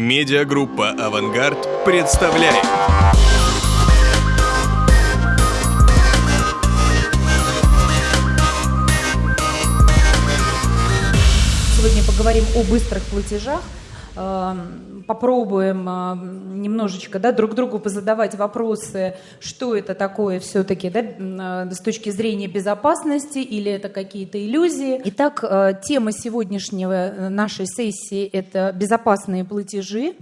Медиагруппа «Авангард» представляет. Сегодня поговорим о быстрых платежах. Эм, попробуем эм, немножечко да, друг другу позадавать вопросы, что это такое все-таки да, э, с точки зрения безопасности или это какие-то иллюзии. Итак, э, тема сегодняшнего э, нашей сессии – это безопасные платежи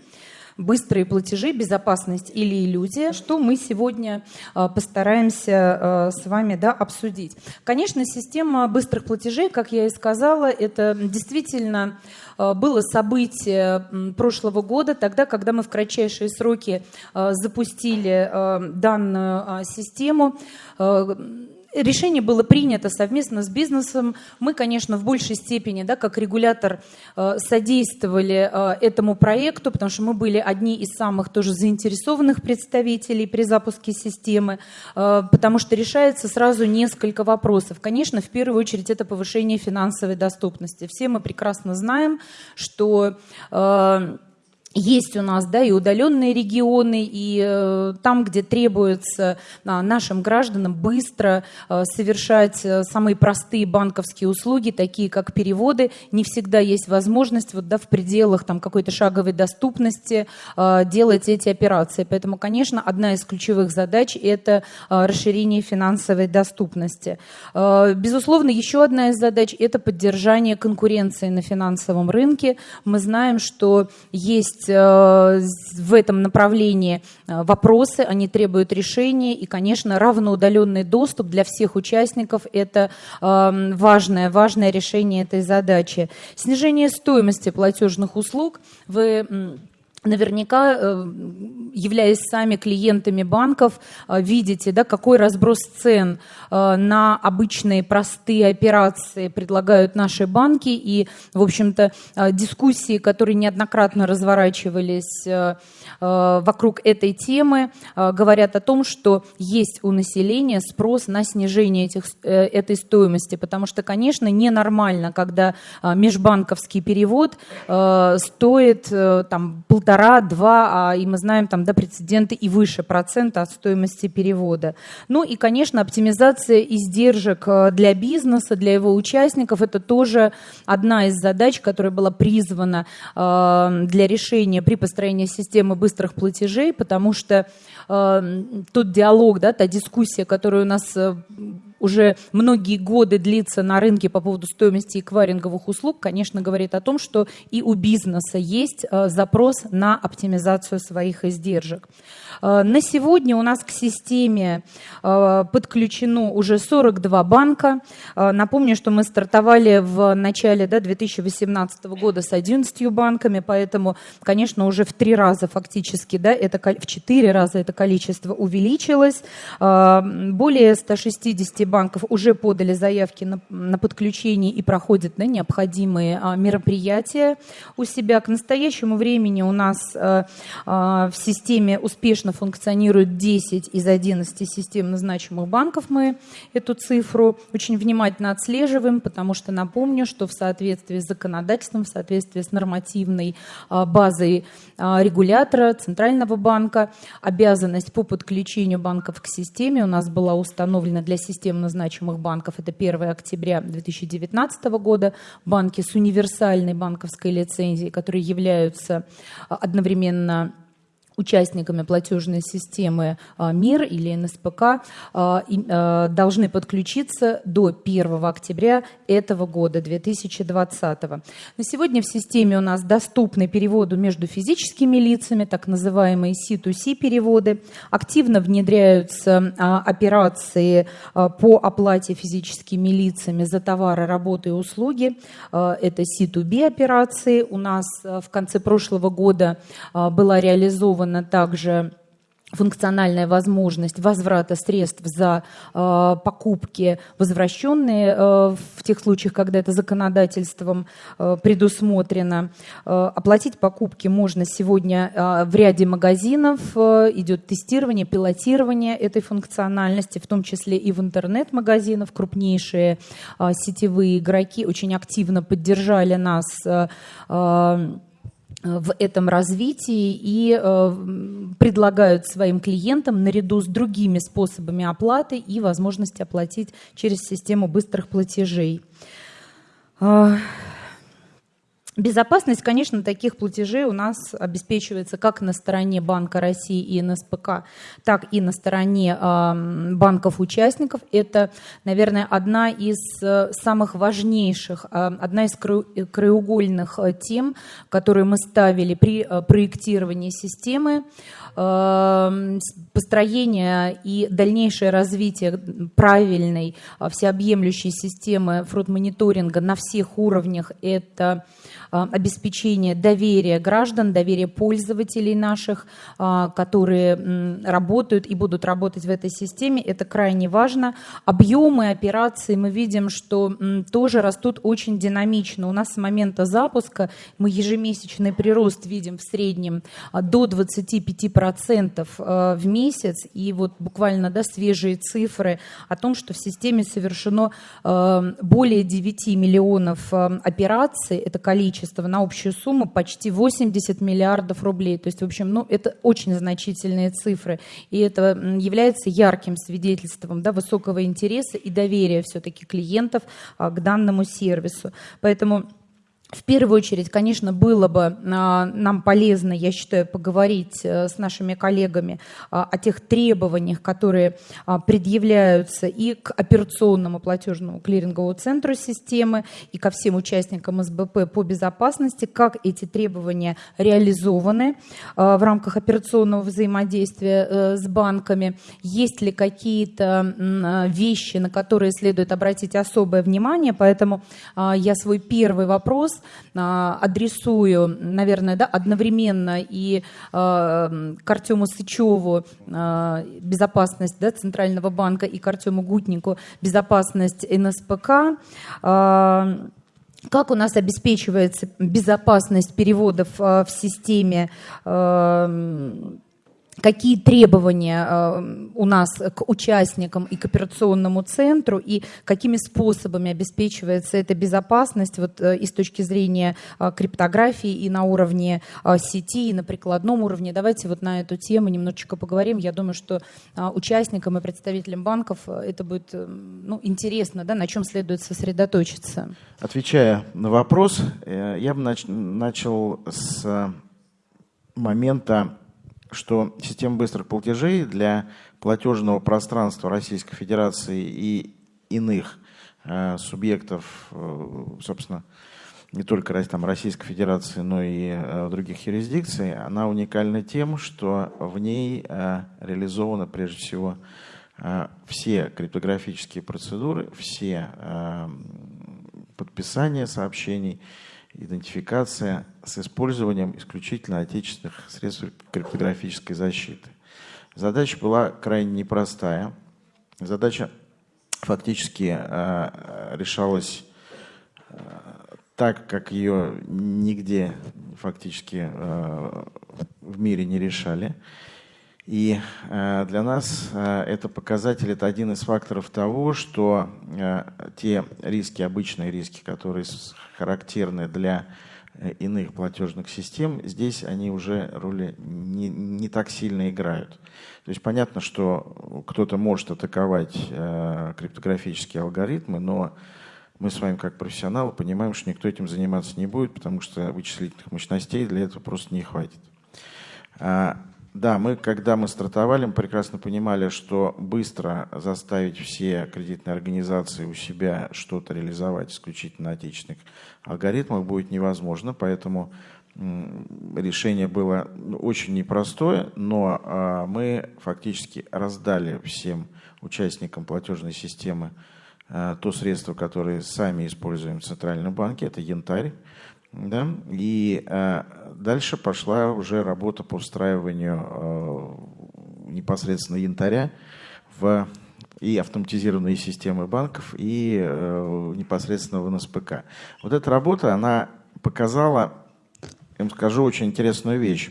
быстрые платежи, безопасность или иллюзия, что мы сегодня постараемся с вами да, обсудить. Конечно, система быстрых платежей, как я и сказала, это действительно Э, было событие прошлого года, тогда, когда мы в кратчайшие сроки запустили данную систему. Решение было принято совместно с бизнесом. Мы, конечно, в большей степени, да, как регулятор, содействовали этому проекту, потому что мы были одни из самых тоже заинтересованных представителей при запуске системы, потому что решается сразу несколько вопросов. Конечно, в первую очередь это повышение финансовой доступности. Все мы прекрасно знаем, что э, есть у нас да, и удаленные регионы, и э, там, где требуется а, нашим гражданам быстро э, совершать э, самые простые банковские услуги, такие как переводы, не всегда есть возможность вот, да, в пределах там, какой-то шаговой доступности э, делать эти операции. Поэтому, конечно, одна из ключевых задач – это э, расширение финансовой доступности. Э, безусловно, еще одна из задач – это поддержание конкуренции на финансовом рынке. Мы знаем, что есть в этом направлении э, вопросы, они требуют решения, и, конечно, равноудаленный доступ для всех участников – это э, важное, важное решение этой задачи. Снижение стоимости платежных услуг. Вы наверняка, э, являясь сами клиентами банков, э, видите, да, какой разброс цен э, на обычные простые операции предлагают наши банки. И, в общем-то, дискуссии, которые неоднократно разворачивались вокруг этой темы, говорят о том, что есть у населения спрос на снижение этих, этой стоимости. Потому что, конечно, ненормально, когда межбанковский перевод стоит там, полтора полтора-два, а, и мы знаем там, да, прецеденты и выше процента от стоимости перевода. Ну и, конечно, оптимизация издержек э, для бизнеса, для его участников, это тоже одна из задач, которая была призвана э, для решения при построении системы быстрых платежей, потому что э, тот диалог, да, та дискуссия, которая у нас уже многие годы длится на рынке по поводу стоимости эквайринговых услуг, конечно, говорит о том, что и у бизнеса есть э, запрос на оптимизацию своих издержек. Э, на сегодня у нас к системе э, подключено уже 42 банка. Напомню, что мы стартовали в начале да, 2018 года с 11 банками, поэтому, конечно, уже в три раза фактически, да, это, в четыре раза это количество увеличилось. Более 160 банков уже подали заявки на, на подключение и проходят да, необходимые а, мероприятия у себя. К настоящему времени у нас в системе успешно функционирует 10 из 11 системно значимых банков. Мы эту цифру очень внимательно отслеживаем, потому что напомню, что в соответствии с законодательством, в соответствии с нормативной а, базой а, регулятора Центрального банка, обязанность по подключению банков к системе у нас была установлена для системно значимых банков. Это 1 октября 2019 года. Банки с универсальной банковской лицензией, которые являются а, одновременно участниками платежной системы а, МИР или НСПК а, а, должны подключиться до 1 октября этого года, 2020. На сегодня в системе у нас доступны переводы между физическими лицами, так называемые C2C переводы. Активно внедряются операции по оплате физическими лицами за товары, работы и услуги. Это C2B операции. У нас в конце прошлого года была реализована реализована также функциональная возможность возврата средств за э, покупки, возвращенные э, в тех случаях, когда это законодательством э, предусмотрено. Э, оплатить покупки можно сегодня э, в ряде магазинов. Э, идет тестирование, пилотирование этой функциональности, в том числе и в интернет-магазинах. Крупнейшие э, сетевые игроки очень активно поддержали нас э, э, в этом развитии и э, предлагают своим клиентам наряду с другими способами оплаты и возможности оплатить через систему быстрых платежей. Безопасность, конечно, таких платежей у нас обеспечивается как на стороне Банка России и НСПК, так и на стороне банков-участников. Это, наверное, одна из э, самых важнейших, э, одна из краеугольных э, тем, которые мы ставили при проектировании системы. Э, построение и дальнейшее развитие правильной, всеобъемлющей системы фрод-мониторинга на всех уровнях – это Э, обеспечение доверия граждан, доверия пользователей наших, э, которые работают и будут работать в этой системе. Это крайне важно. Объемы операций мы видим, что тоже растут очень динамично. У нас с момента запуска мы ежемесячный прирост видим в среднем э, до 25% в месяц. И вот буквально да, свежие цифры о том, что в системе совершено более 9 миллионов операций. Это количество количество на общую сумму почти 80 миллиардов рублей. То есть, в общем, ну, это очень значительные цифры. И это является ярким свидетельством да, высокого интереса и доверия все-таки клиентов а, к данному сервису. Поэтому в первую очередь, конечно, было бы а, нам полезно, я считаю, поговорить э, с нашими коллегами а, о тех требованиях, которые а, предъявляются и к операционному платежному клиринговому центру системы, и ко всем участникам СБП по безопасности, как эти требования реализованы в рамках операционного взаимодействия э, с банками, есть ли какие-то вещи, на которые следует обратить особое внимание. Поэтому я свой первый вопрос а, адресую, наверное, да, одновременно и э, к Артему Сычеву э, безопасность да, Центрального банка и к Артему Гутнику безопасность НСПК. Как у нас обеспечивается безопасность переводов в системе какие требования э, у нас к участникам и к операционному центру, и какими способами обеспечивается эта безопасность вот, э, и с точки зрения э, криптографии, и на уровне сети, и на прикладном уровне. Давайте вот на эту тему немножечко поговорим. Я думаю, что участникам и представителям банков это будет ну, интересно, да, на чем следует сосредоточиться. Отвечая на вопрос, я бы начал с момента что система быстрых платежей для платежного пространства Российской Федерации и иных э, субъектов, э, собственно, не только там, Российской Федерации, но и э, других юрисдикций, она уникальна тем, что в ней э, реализованы прежде всего все криптографические процедуры, все подписания сообщений, идентификация с использованием исключительно отечественных средств криптографической защиты. Задача была крайне непростая. Задача фактически э, решалась э, так, как ее нигде фактически э, в мире не решали. И э, для нас э, это показатель, это один из факторов того, что э, те риски, обычные риски, которые характерны для иных платежных систем, здесь они уже роли не, не так сильно играют. То есть понятно, что кто-то может атаковать криптографические алгоритмы, но мы с вами как профессионалы понимаем, что никто этим заниматься не будет, потому что вычислительных мощностей для этого просто не хватит. Да, мы, когда мы стартовали, мы прекрасно понимали, что быстро заставить все кредитные организации у себя что-то реализовать исключительно на отечественных алгоритмах будет невозможно, поэтому решение было очень непростое, но а, мы фактически раздали всем участникам платежной системы а, то средство, которое сами используем в Центральном банке, это янтарь. Да? И э, дальше пошла уже работа по встраиванию э, непосредственно янтаря в и автоматизированные системы банков, и э, непосредственно в НСПК. Вот эта работа, она показала, я вам скажу, очень интересную вещь.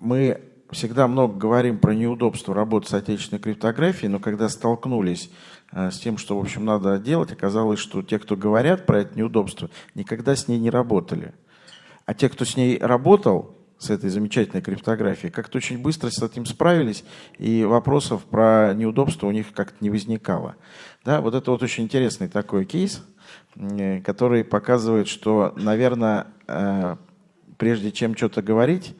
Мы всегда много говорим про неудобство работы с отечественной криптографией, но когда столкнулись с тем, что, в общем, надо делать, оказалось, что те, кто говорят про это неудобство, никогда с ней не работали. А те, кто с ней работал, с этой замечательной криптографией, как-то очень быстро с этим справились, и вопросов про неудобства у них как-то не возникало. Да, вот это вот очень интересный такой кейс, который показывает, что, наверное, э, прежде чем что-то говорить,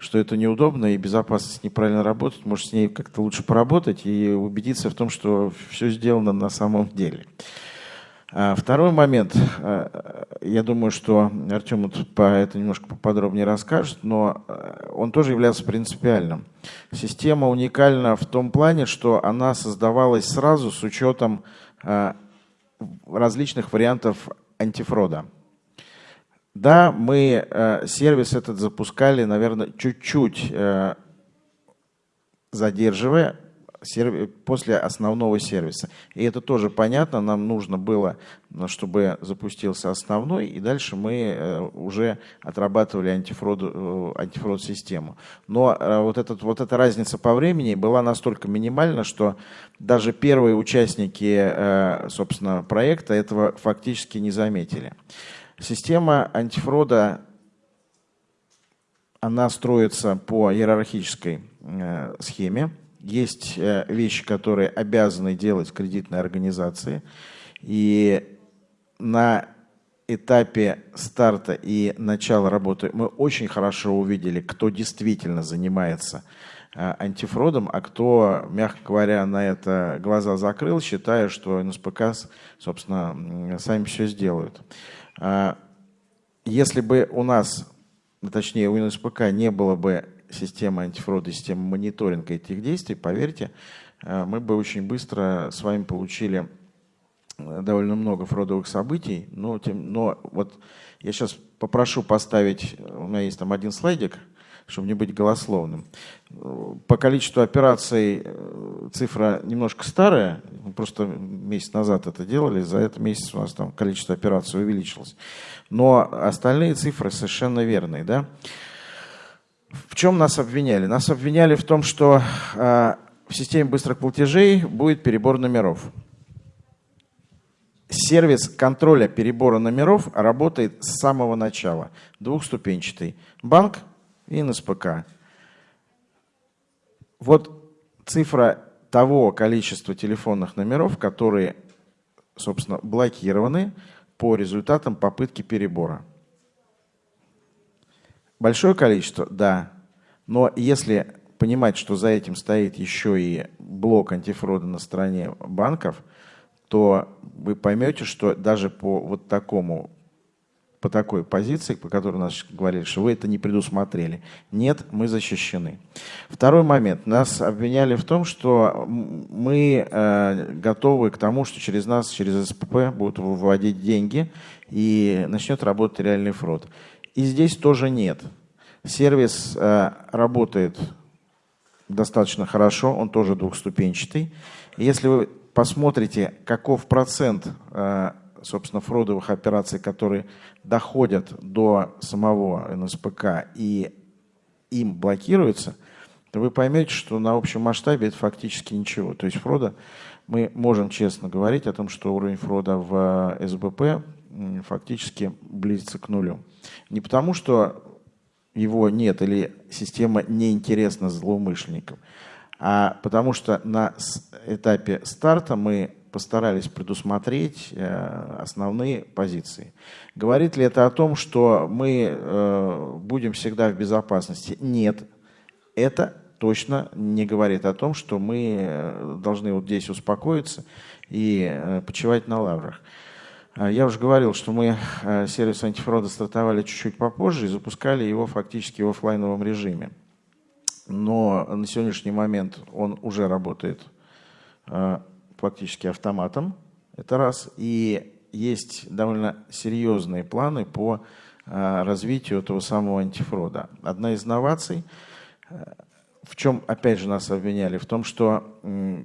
что это неудобно и безопасность неправильно работает, может с ней как-то лучше поработать и убедиться в том, что все сделано на самом деле. А второй момент, э, я думаю, что Артем вот по это немножко поподробнее расскажет, но э, он тоже является принципиальным. Система уникальна в том плане, что она создавалась сразу с учетом различных вариантов антифрода. Да, мы сервис этот запускали, наверное, чуть-чуть задерживая, после основного сервиса. И это тоже понятно, нам нужно было, чтобы запустился основной, и дальше мы э, уже отрабатывали э, антифрод систему. Но э, вот, этот, вот эта разница по времени была настолько минимальна, что даже первые участники, собственно, проекта этого фактически не заметили. Система антифрода она строится по иерархической схеме. Есть э, вещи, которые обязаны делать кредитные организации. И на этапе старта и начала работы мы очень хорошо увидели, кто действительно занимается э, антифродом, а кто, мягко говоря, на это глаза закрыл, считая, что НСПК, собственно, сами все сделают. А если бы у нас, точнее у НСПК не было бы система антифрода, система мониторинга этих действий, поверьте, э, мы бы очень быстро с вами получили э, довольно много фродовых событий, но, тем, но вот я сейчас попрошу поставить, у меня есть там один слайдик, чтобы не быть голословным. По количеству операций э, цифра немножко старая, просто месяц назад это делали, за этот месяц у нас там количество операций увеличилось. Но остальные цифры совершенно верные. Да? В чем нас обвиняли? Нас обвиняли в том, что э, в системе быстрых платежей будет перебор номеров. Сервис контроля перебора номеров работает с самого начала. Двухступенчатый. Банк и НСПК. Вот цифра того количества телефонных номеров, которые, собственно, блокированы по результатам попытки перебора. Большое количество, да. Но если понимать, что за этим стоит еще и блок антифрода на стороне банков, то вы поймете, что даже по вот такому по такой позиции, по которой нас говорили, что вы это не предусмотрели. Нет, мы защищены. Второй момент. Нас обвиняли в том, что мы э, готовы к тому, что через нас, через СПП будут выводить деньги и начнет работать реальный фрод. И здесь тоже нет. Сервис э, работает достаточно хорошо, он тоже двухступенчатый. если вы посмотрите, каков процент, э, собственно, фродовых операций, которые доходят до самого НСПК и им блокируются, то вы поймете, что на общем масштабе это фактически ничего. То есть фрода, мы можем честно говорить о том, что уровень фрода в э, СБП фактически близится к нулю. Не потому, что его нет или система неинтересна злоумышленникам, а потому что на этапе старта мы постарались предусмотреть э, основные позиции. Говорит ли это о том, что мы э, будем всегда в безопасности? Нет. Это точно не говорит о том, что мы э, должны вот здесь успокоиться и почивать на лаврах. Я уже говорил, что мы сервис антифрода стартовали чуть-чуть попозже и запускали его фактически в офлайновом режиме. Но на сегодняшний момент он уже работает фактически автоматом, это раз. И есть довольно серьезные планы по э, развитию этого самого антифрода. Одна из инноваций в чем, опять же, нас обвиняли? В том, что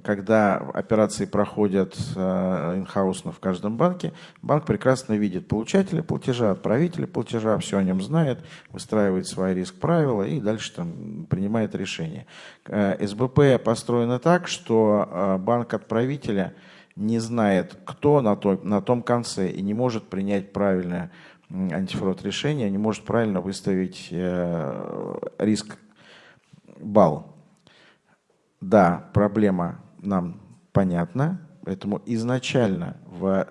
когда операции проходят э, инхаусно в каждом банке, банк прекрасно видит получателя платежа, отправителя платежа, все о нем знает, выстраивает свои риск-правила и дальше там принимает решение. Э, СБП построено так, что э, банк отправителя не знает, кто на том, на том конце и не может принять правильное антифрод решения не может правильно выставить риск балл. Да, проблема нам понятна, поэтому изначально в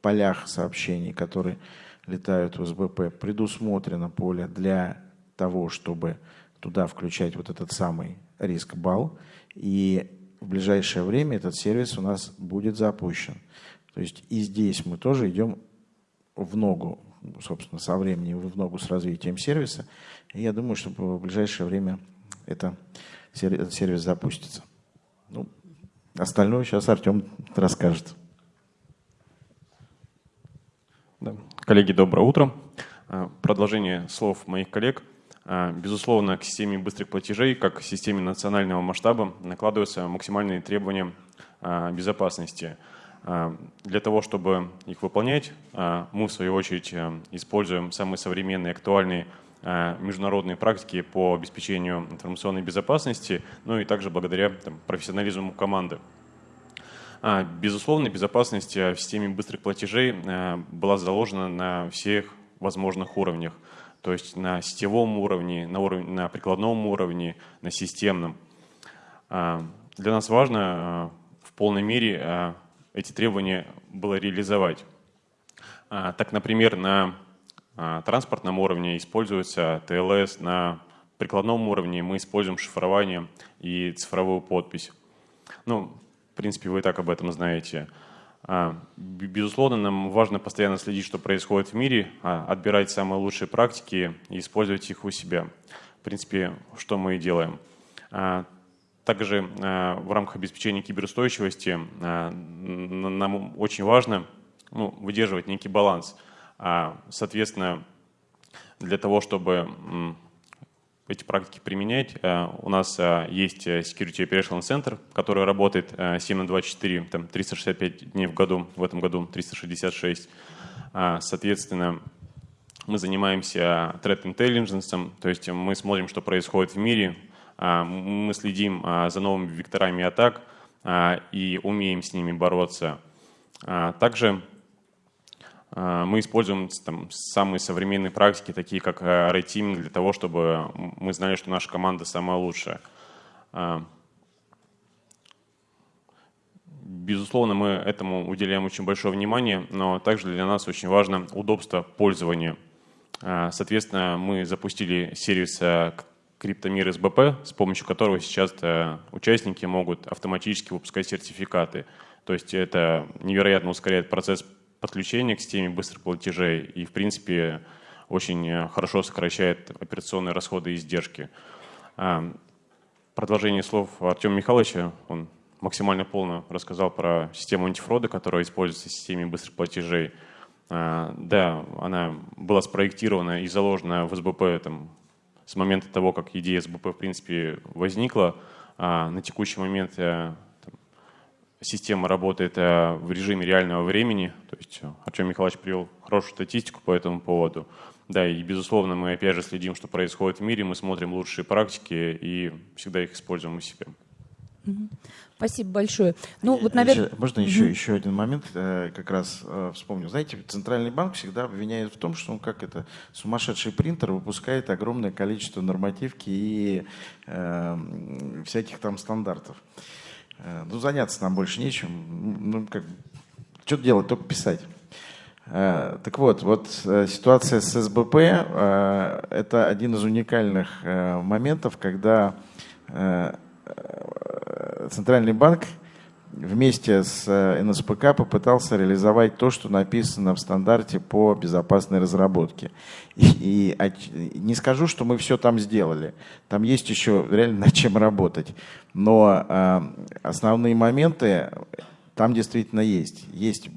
полях сообщений, которые летают в СБП, предусмотрено поле для того, чтобы туда включать вот этот самый риск балл. И в ближайшее время этот сервис у нас будет запущен. То есть и здесь мы тоже идем в ногу, собственно, со временем в ногу с развитием сервиса. И я думаю, что в ближайшее время это, сервис запустится. Ну, остальное сейчас Артем расскажет. Да. Коллеги, доброе утро. А, продолжение слов моих коллег. А, безусловно, к системе быстрых платежей, как к системе национального масштаба, накладываются максимальные требования а, безопасности. Для того, чтобы их выполнять, мы, в свою очередь, используем самые современные, актуальные международные практики по обеспечению информационной безопасности, ну и также благодаря там, профессионализму команды. А, безусловно, безопасность э, в системе быстрых платежей э, была заложена на всех возможных уровнях. То есть на сетевом уровне, на, уровне, на прикладном уровне, на системном. А, для нас важно э, в полной мере эти требования было реализовать. А, так, например, на транспортном уровне используется ТЛС, на прикладном уровне мы используем шифрование и цифровую подпись. Ну, в принципе, вы и так об этом знаете. А, безусловно, нам важно постоянно следить, что происходит в мире, а, отбирать самые лучшие практики и использовать их у себя. В принципе, что мы и делаем. А, также в рамках обеспечения киберустойчивости нам очень важно ну, выдерживать некий баланс. Соответственно, для того, чтобы эти практики применять. Э, у нас э, есть э, Security Operational Center, который работает 7 на 24, там 365 дней в году, в этом году 366. Соответственно, мы занимаемся threat intelligence, то есть мы смотрим, что происходит в мире, мы следим за новыми векторами атак и умеем с ними бороться. Также а, мы используем там, самые современные практики, такие как рейтинг, для того, чтобы мы знали, что наша команда самая лучшая. А, безусловно, мы этому уделяем очень большое внимание, но также для нас очень важно удобство пользования. Соответственно, мы запустили сервис Криптомир СБП, с помощью которого сейчас участники могут автоматически выпускать сертификаты. То есть это невероятно ускоряет процесс подключение к системе быстрых платежей и, в принципе, очень э, хорошо сокращает операционные расходы и издержки. А, продолжение слов Артема Михайловича, он максимально полно рассказал про систему антифрода, которая используется в системе быстрых платежей. А, да, она была спроектирована и заложена в СБП там, с момента того, как идея СБП в принципе возникла. А на текущий момент э, система работает э, в режиме реального времени. То есть э, Артем Михайлович привел хорошую статистику по этому поводу. Да, и безусловно мы опять же следим, что происходит в мире, мы смотрим лучшие практики и всегда их используем у себя. Спасибо большое. Ну, вот, наверное... Можно еще, угу. еще один момент, э, как раз вспомнил. Знаете, Центральный банк всегда обвиняет в том, что он как это сумасшедший принтер выпускает огромное количество нормативки и э, всяких там стандартов. Э, ну, заняться нам больше нечем. Ну, как, что делать, только писать. Э, так вот, вот э, ситуация с СБП – это один из уникальных моментов, когда Центральный банк вместе с НСПК попытался реализовать то, что написано в стандарте по безопасной разработке. И, и не скажу, что мы все там сделали. Там есть еще реально над чем работать. Но э, основные моменты там действительно есть. Есть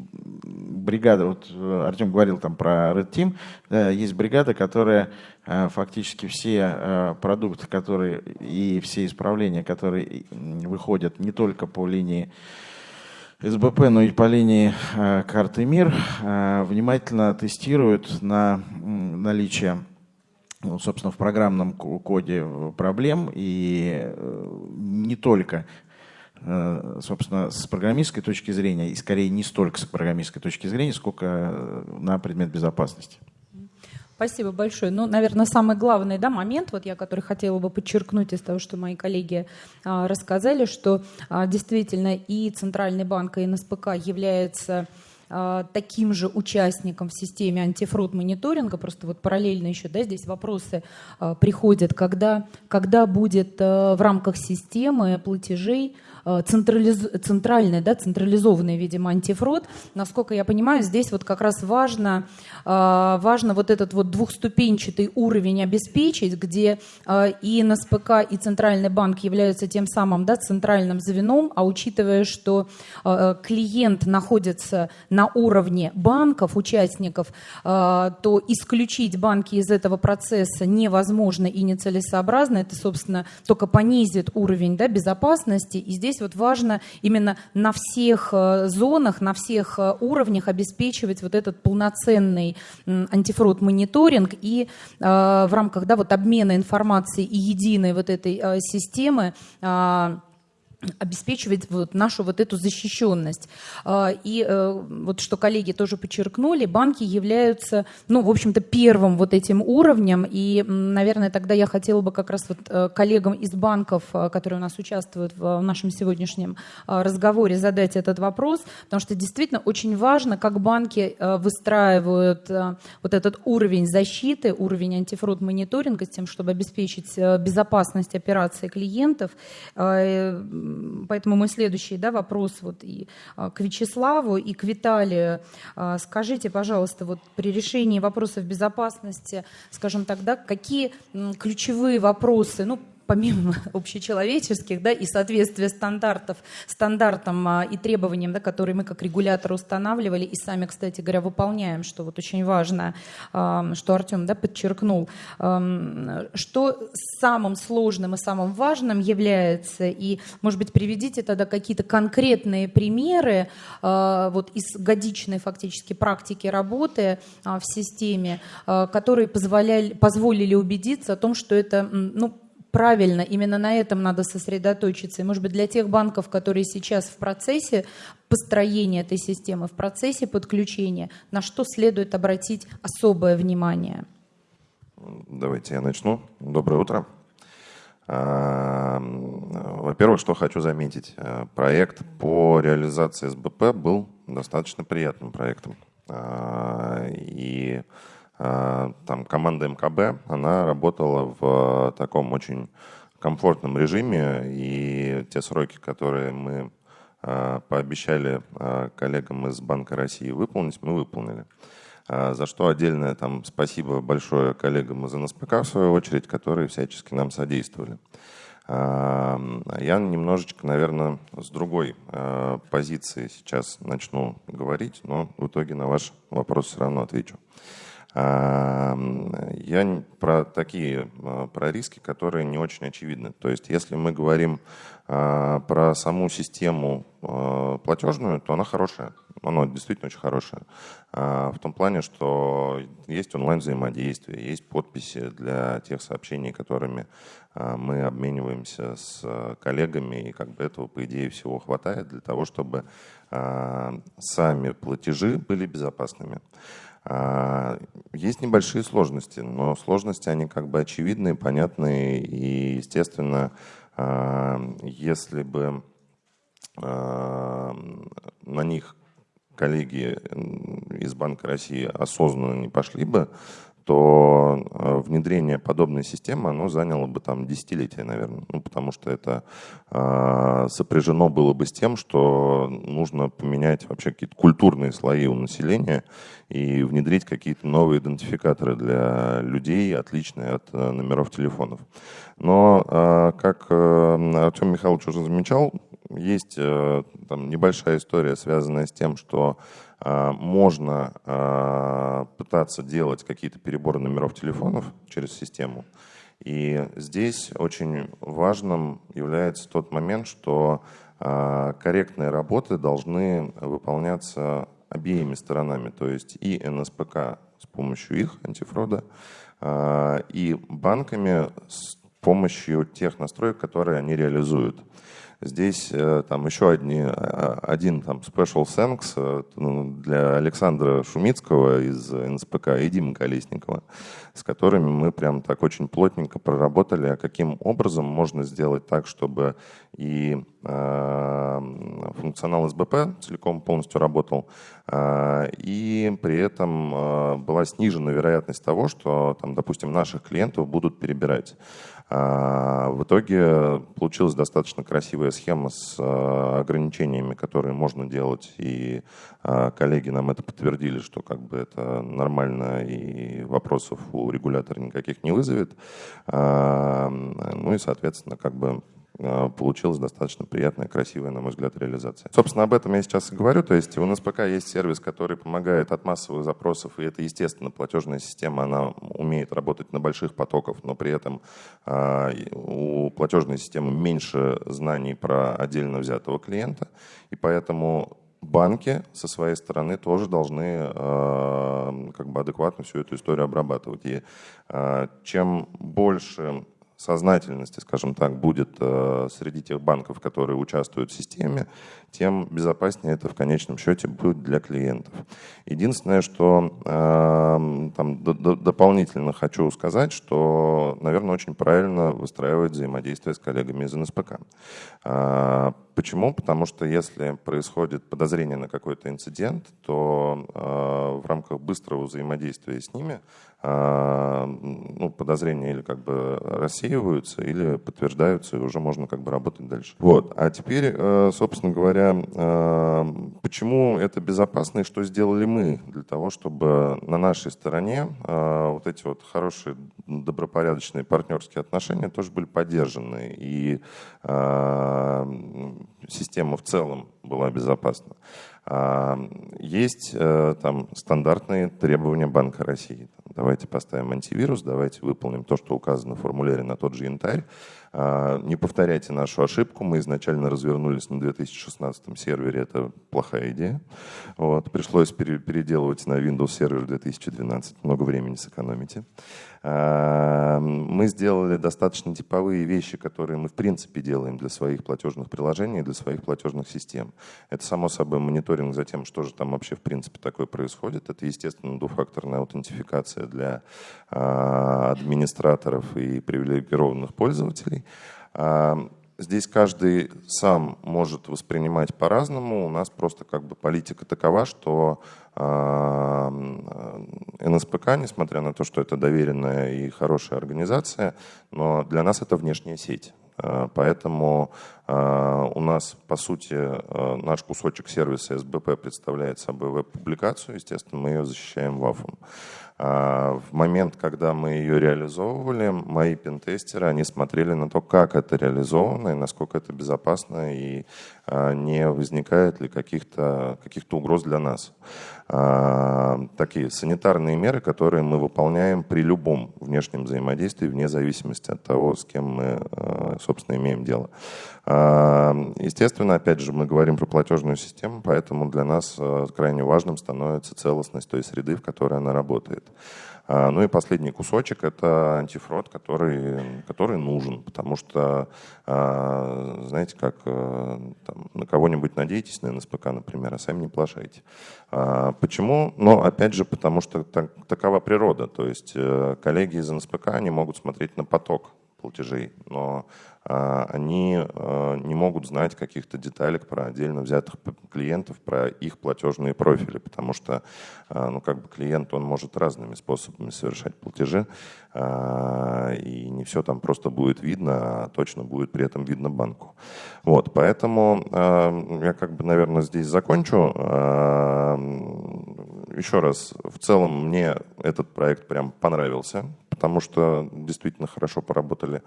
бригада, вот э, Артем говорил там про Red Team, есть бригада, которая э, фактически все э, продукты, которые и все исправления, которые выходят не только по линии СБП, но и по линии э, карты МИР, э, внимательно тестируют на наличие ну, собственно, в программном коде проблем, и э, не только, э, собственно, с программистской точки зрения, и скорее не столько с программистской точки зрения, сколько э, на предмет безопасности. Спасибо большое. Ну, наверное, самый главный да, момент, вот я, который хотела бы подчеркнуть из того, что мои коллеги а, рассказали, что а, действительно и Центральный банк, и НСПК являются а, таким же участником в системе антифрод мониторинга, просто вот параллельно еще, да, здесь вопросы а, приходят, когда, когда будет а, в рамках системы платежей централиз... центральный, да, централизованный, видимо, антифрод. Насколько я понимаю, здесь вот как раз важно, э, важно вот этот вот двухступенчатый уровень обеспечить, где э, и НСПК, и Центральный банк являются тем самым да, центральным звеном, а учитывая, что клиент находится на уровне банков, участников, то исключить банки из этого процесса невозможно и нецелесообразно. Это, собственно, только понизит уровень да, безопасности. И здесь здесь вот важно именно на всех э, зонах, на всех э, уровнях обеспечивать вот этот полноценный антифрод мониторинг и э, в рамках да, вот обмена информацией и единой вот этой системы обеспечивать вот нашу вот эту защищенность. А, и э, вот что коллеги тоже подчеркнули, банки являются, ну, в общем-то, первым вот этим уровнем. И, наверное, тогда я хотела бы как раз вот э, коллегам из банков, э, которые у нас участвуют в нашем сегодняшнем разговоре, задать этот вопрос, потому что действительно очень важно, как банки выстраивают вот этот уровень защиты, уровень антифрод мониторинга с тем, чтобы обеспечить безопасность операций клиентов поэтому мой следующий да, вопрос вот и а, к Вячеславу, и к Виталию. А, скажите, пожалуйста, вот при решении вопросов безопасности, скажем тогда, какие ключевые вопросы, ну, помимо общечеловеческих, да, и соответствия стандартов, стандартам а, и требованиям, да, которые мы как регулятор устанавливали и сами, кстати говоря, выполняем, что вот очень важно, а, что Артем да, подчеркнул, что самым сложным и самым важным является, и, может быть, приведите тогда какие-то конкретные примеры а, вот из годичной фактически практики работы в системе, которые позволяли, позволили убедиться о том, что это, ну, правильно, именно на этом надо сосредоточиться. И, может быть, для тех банков, которые сейчас в процессе построения этой системы, в процессе подключения, на что следует обратить особое внимание? Давайте я начну. Доброе утро. А, во-первых, что хочу заметить. Э, проект по реализации СБП был достаточно приятным проектом. А, и а, там команда МКБ, она работала в таком очень комфортном режиме, и те сроки, которые мы а, пообещали коллегам из Банка России выполнить, мы выполнили. За что отдельное там спасибо большое коллегам из НСПК, в свою очередь, которые всячески нам содействовали. Я немножечко, наверное, с другой позиции сейчас начну говорить, но в итоге на ваш вопрос все равно отвечу. Я про такие, а, про риски, которые не очень очевидны. То есть, если мы говорим а, про саму систему а, платежную, то она хорошая. Она действительно очень хорошая. В том плане, что есть онлайн-взаимодействие, есть подписи для тех сообщений, которыми мы обмениваемся с коллегами, и как бы этого, по идее, всего хватает для того, чтобы сами платежи были безопасными. А, есть небольшие сложности, но сложности, они как бы очевидные, понятные, и, естественно, а, если бы а, на них коллеги из Банка России осознанно не пошли бы, то э, внедрение подобной системы, оно заняло бы там десятилетия, наверное. Ну, потому что это э, сопряжено было бы с тем, что нужно поменять вообще какие-то культурные слои у населения и внедрить какие-то новые идентификаторы для людей, отличные от э, номеров телефонов. Но, э, как э, Артем Михайлович уже замечал, есть э, там небольшая история, связанная с тем, что можно а, пытаться делать какие-то переборы номеров телефонов через систему. И здесь очень важным является тот момент, что а, корректные работы должны выполняться обеими сторонами, то есть и НСПК с помощью их антифрода, и банками с помощью тех настроек, которые они реализуют. Здесь э, там еще одни, а, один там special thanks э, ну, для Александра Шумицкого из НСПК и Димы Колесникова, с которыми мы прям так очень плотненько проработали, а каким образом можно сделать так, чтобы и э, функционал СБП целиком полностью работал, э, и при этом э, была снижена вероятность того, что, там, допустим, наших клиентов будут перебирать. А, в итоге получилась достаточно красивая схема с а, ограничениями, которые можно делать, и а, коллеги нам это подтвердили, что как бы это нормально и вопросов у регулятора никаких не вызовет. Ну и, соответственно, как бы получилась достаточно приятная, красивая, на мой взгляд, реализация. Собственно, об этом я сейчас и говорю. То есть у НСПК есть сервис, который помогает от массовых запросов, и это, естественно, платежная система, она умеет работать на больших потоках, но при этом э, у платежной системы меньше знаний про отдельно взятого клиента, и поэтому банки со своей стороны тоже должны э, как бы адекватно всю эту историю обрабатывать. И чем больше сознательности, скажем так, будет э, среди тех банков, которые участвуют в системе, тем безопаснее это в конечном счете будет для клиентов. Единственное, что э, там, дополнительно хочу сказать, что, наверное, очень правильно выстраивать взаимодействие с коллегами из НСПК. Э, почему? Потому что если происходит подозрение на какой-то инцидент, то в рамках быстрого взаимодействия с ними ну, подозрения или как бы рассеиваются, или подтверждаются, и уже можно как бы работать дальше. Вот. А теперь, собственно говоря, говоря, э, почему это безопасно и что сделали мы для того, чтобы на нашей стороне э, вот эти вот хорошие, добропорядочные партнерские отношения тоже были поддержаны, и э, система в целом была безопасна. Есть там стандартные требования Банка России. Давайте поставим антивирус, давайте выполним то, что указано в формуляре на тот же янтарь. А, не повторяйте нашу ошибку. Мы изначально развернулись на 2016 сервере. Это плохая идея. Вот. Пришлось переделывать на Windows сервер 2012. Много времени сэкономите. А, мы сделали достаточно типовые вещи, которые мы в принципе делаем для своих платежных приложений, для своих платежных систем. Это, само собой, мониторинг за тем, что же там вообще в принципе такое происходит. Это, естественно, двухфакторная аутентификация для а, администраторов и привилегированных пользователей. А, здесь каждый сам может воспринимать по-разному. У нас просто как бы политика такова, что а, НСПК, несмотря на то, что это доверенная и хорошая организация, но для нас это внешняя сеть. А, поэтому у нас, по сути, наш кусочек сервиса СБП представляет собой веб-публикацию. Естественно, мы ее защищаем ВАФом. А, в момент, когда мы ее реализовывали, мои пентестеры, они смотрели на то, как это реализовано и насколько это безопасно и а, не возникает ли каких-то каких угроз для нас. А, такие санитарные меры, которые мы выполняем при любом внешнем взаимодействии, вне зависимости от того, с кем мы, собственно, имеем дело. Естественно, опять же, мы говорим про платежную систему, поэтому для нас крайне важным становится целостность той среды, в которой она работает. А, ну и последний кусочек – это антифрод, который, который нужен, потому что, а, знаете, как э, там, на кого-нибудь надеетесь, на НСПК, например, а сами не плашайте. А, почему? Ну, опять же, потому что так, такова природа. То есть э, коллеги из НСПК, они могут смотреть на поток платежей, но они а, не могут знать каких-то деталек про отдельно взятых клиентов, про их платежные профили, потому что а, ну, как бы клиент он может разными способами совершать платежи, и не все там просто будет видно, а точно будет при этом видно банку. Вот, поэтому я как бы, наверное, здесь закончу. Еще раз, в целом мне этот проект прям понравился, потому что действительно хорошо поработали.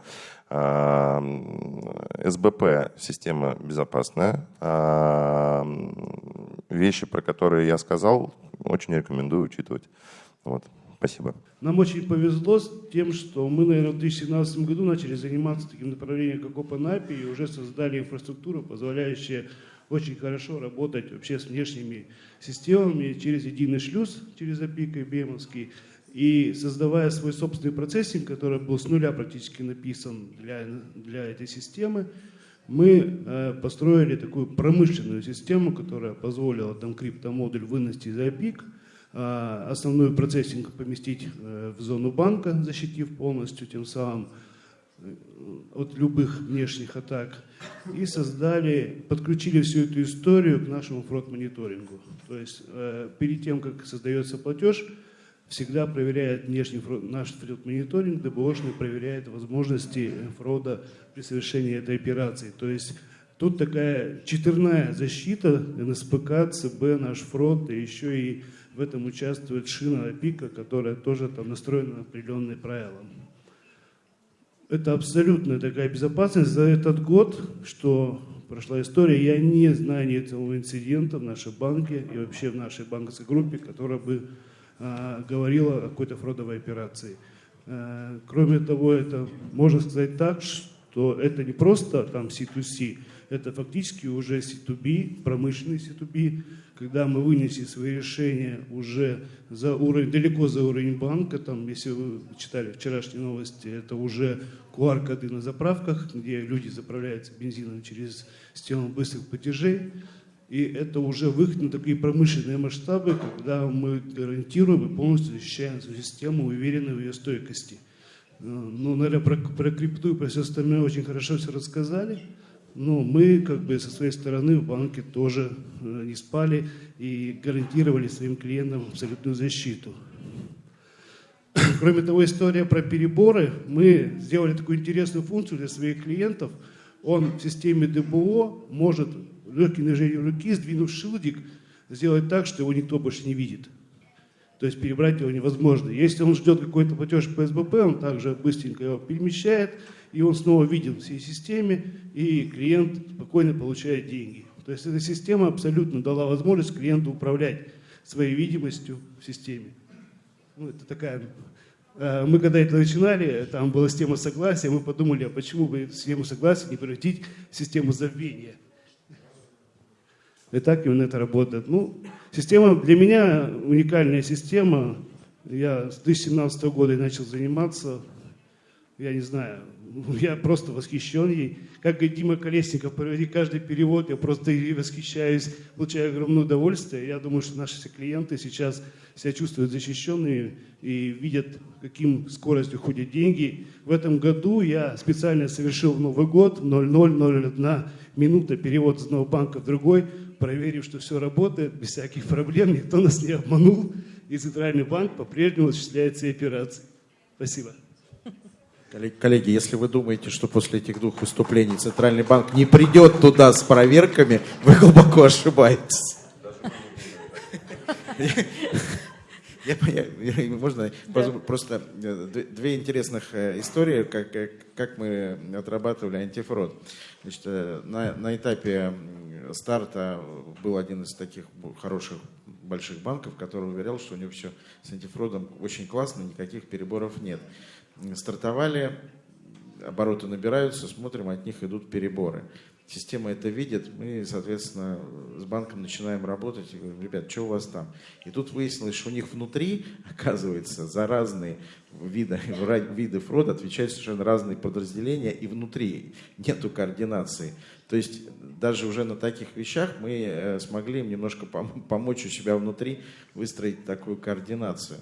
СБП система безопасная. Вещи, про которые я сказал, очень рекомендую учитывать. Вот. Спасибо. Нам очень повезло с тем, что мы, наверное, в 2017 году начали заниматься таким направлением, как OpenAPI, и уже создали инфраструктуру, позволяющую очень хорошо работать вообще с внешними системами через единый шлюз, через API IBM, и создавая свой собственный процессинг, который был с нуля практически написан для, для этой системы, мы построили такую промышленную систему, которая позволила там криптомодуль вынести за пик, основной процессинг поместить в зону банка, защитив полностью тем самым от любых внешних атак и создали, подключили всю эту историю к нашему фрод-мониторингу. То есть э, перед тем, как создается платеж, всегда проверяет внешний фрод, наш фрод-мониторинг, ДБОшный проверяет возможности фрода при совершении этой операции. То есть тут такая четверная защита НСПК, ЦБ, наш фрод, и еще и в этом участвует шина ПИКа, которая тоже там настроена на определенные правила это абсолютная такая безопасность. За этот год, что прошла история, я не знаю ни этого инцидента в нашей банке и вообще в нашей банковской группе, которая бы говорила о какой-то фродовой операции. А, кроме того, это можно сказать так, что это не просто там C2C, это фактически уже C2B, промышленный C2B, когда мы вынесли свои решения уже за уровень, далеко за уровень банка, там, если вы читали вчерашние новости, это уже QR-коды на заправках, где люди заправляются бензином через систему быстрых платежей. И это уже выход на такие промышленные масштабы, когда мы гарантируем и полностью защищаем свою систему, уверены в ее стойкости. Э, ну, наверное, про, про крипту и про все остальное очень хорошо все рассказали. Но мы, как бы, со своей стороны в банке тоже э, не спали и гарантировали своим клиентам абсолютную защиту. Кроме того, история про переборы. Мы сделали такую интересную функцию для своих клиентов. Он в системе ДБО может легким движением руки, сдвинув шилдик, сделать так, что его никто больше не видит. То есть перебрать его невозможно. Если он ждет какой-то платеж по СБП, он также быстренько его перемещает, и он снова виден в всей системе, и клиент спокойно получает деньги. То есть эта система абсолютно дала возможность клиенту управлять своей видимостью в системе. Ну, это такая... Э, мы когда это начинали, там была система согласия, мы подумали, а почему бы систему согласия не превратить в систему забвения? И так именно это работает. Ну, система для меня уникальная система. Я с 2017 года начал заниматься. Я не знаю, я просто восхищен ей. Как и Дима Колесников, проведи каждый перевод, я просто восхищаюсь, получаю огромное удовольствие. Я думаю, что наши клиенты сейчас себя чувствуют защищенными и видят, каким скоростью ходят деньги. В этом году я специально совершил в Новый год 0001 минута перевод из одного банка в другой, проверив, что все работает, без всяких проблем, никто нас не обманул, и Центральный банк по-прежнему осуществляет все операции. Спасибо. Коллеги, если вы думаете, что после этих двух выступлений Центральный банк не придет туда с проверками, вы глубоко ошибаетесь. Я, я, можно да. просто э, две интересных э, истории, как, как мы отрабатывали антифрод. Значит, э, на, на этапе старта был один из таких хороших больших банков, который уверял, что у него все с антифродом очень классно, никаких переборов нет. Стартовали, обороты набираются, смотрим, от них идут переборы. Система это видит, мы, соответственно, с банком начинаем работать и говорим, ребят, что у вас там? И тут выяснилось, что у них внутри, оказывается, за разные виды, виды фрода отвечают совершенно разные подразделения, и внутри нету координации. То есть даже уже на таких вещах мы э, смогли им немножко помочь у себя внутри выстроить такую координацию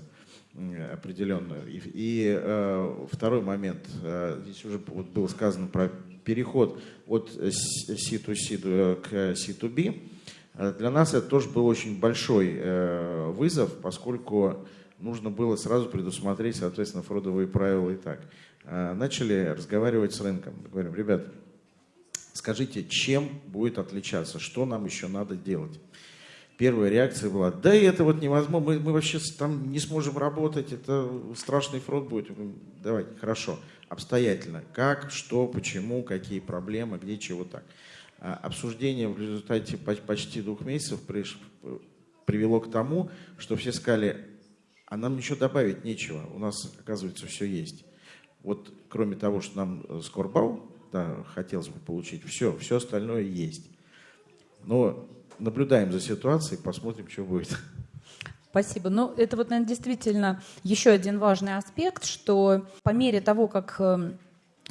определенную. И, и э, второй момент, э, здесь уже вот было сказано про переход от C2C к C2B. Э, для нас это тоже был очень большой э, вызов, поскольку нужно было сразу предусмотреть, соответственно, фродовые правила и так. Э, начали разговаривать с рынком. Говорим, ребят, скажите, чем будет отличаться, что нам еще надо делать? Первая реакция была, да это вот невозможно, мы, мы вообще там не сможем работать, это страшный фронт будет. Давайте, хорошо, обстоятельно, как, что, почему, какие проблемы, где, чего так. А обсуждение в результате почти двух месяцев привело к тому, что все сказали, а нам ничего добавить нечего, у нас, оказывается, все есть. Вот кроме того, что нам скорбал, да, хотелось бы получить, все, все остальное есть. Но наблюдаем за ситуацией, посмотрим, что будет. Спасибо. Ну, это вот, наверное, действительно еще один важный аспект, что по мере того, как э,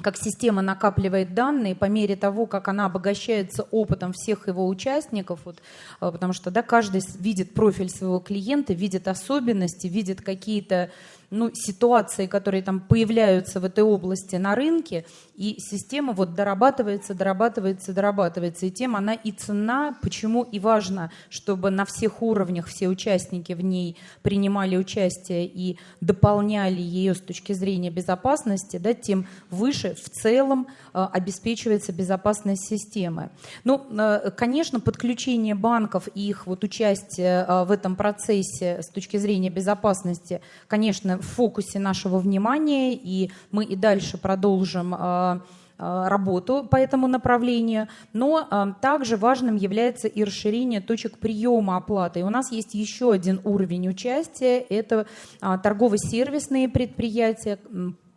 как система накапливает данные по мере того, как она обогащается опытом всех его участников, вот, потому что да, каждый видит профиль своего клиента, видит особенности, видит какие-то ну, ситуации, которые там появляются в этой области на рынке, и система вот дорабатывается, дорабатывается, дорабатывается. И тем она и цена, почему и важно, чтобы на всех уровнях все участники в ней принимали участие и дополняли ее с точки зрения безопасности, да, тем выше в целом э, обеспечивается безопасность системы. Ну, э, конечно, подключение банков и их вот участие э, в этом процессе с точки зрения безопасности, конечно, в фокусе нашего внимания, и мы и дальше продолжим а, а, работу по этому направлению, но а, также важным является и расширение точек приема оплаты. И у нас есть еще один уровень участия, это торгово-сервисные предприятия,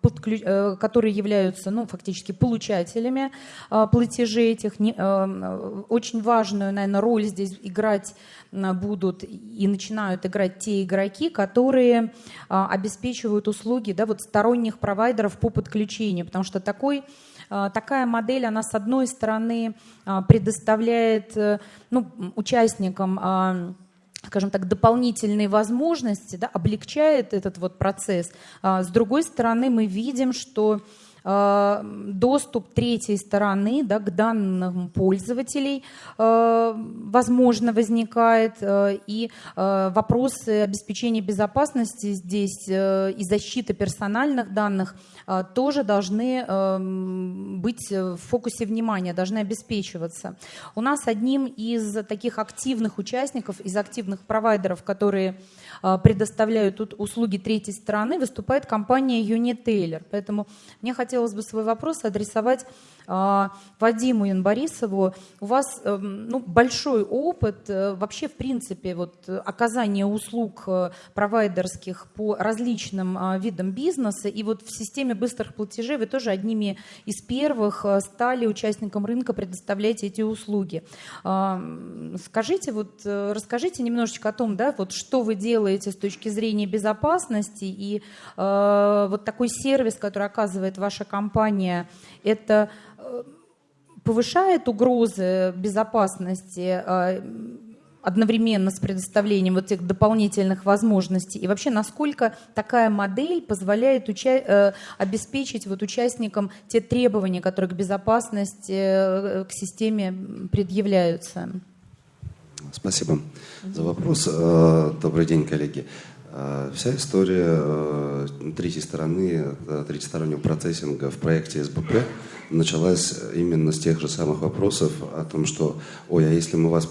э, которые являются ну, фактически получателями платежей этих. Э, очень важную, наверное, роль здесь играть будут и начинают играть те игроки, которые обеспечивают услуги да, вот сторонних провайдеров по подключению, потому что такой такая модель, она с одной стороны предоставляет э, ну, участникам скажем так, дополнительные возможности, да, облегчает этот вот процесс. С другой стороны, мы видим, что доступ третьей стороны да, к данным пользователей, э, возможно, возникает, э, и вопросы обеспечения безопасности здесь и защиты персональных данных тоже должны быть в фокусе внимания, должны обеспечиваться. У нас одним из таких активных участников, из активных провайдеров, которые предоставляют тут услуги третьей стороны, выступает компания Unitailor. Поэтому мне хотелось хотелось бы свой вопрос адресовать Вадиму Янборисову. У вас эм, ну, большой опыт э, вообще, в принципе, вот, оказания услуг э, провайдерских по различным а, видам бизнеса. И вот в системе быстрых платежей вы тоже одними из первых э, стали участником рынка предоставлять эти услуги. А, скажите, вот, расскажите немножечко о том, да, вот, что вы делаете с точки зрения безопасности и вот такой сервис, который оказывает ваша компания, это повышает угрозы безопасности э, одновременно с предоставлением вот этих дополнительных возможностей? И вообще, насколько такая модель позволяет уча- э, обеспечить вот участникам те требования, которые к безопасности, э, к системе предъявляются? Спасибо за вопрос. Добрый день, коллеги. Вся история третьей стороны, третьестороннего процессинга в проекте СБП началась именно с тех же самых вопросов о том, что, ой, а если мы вас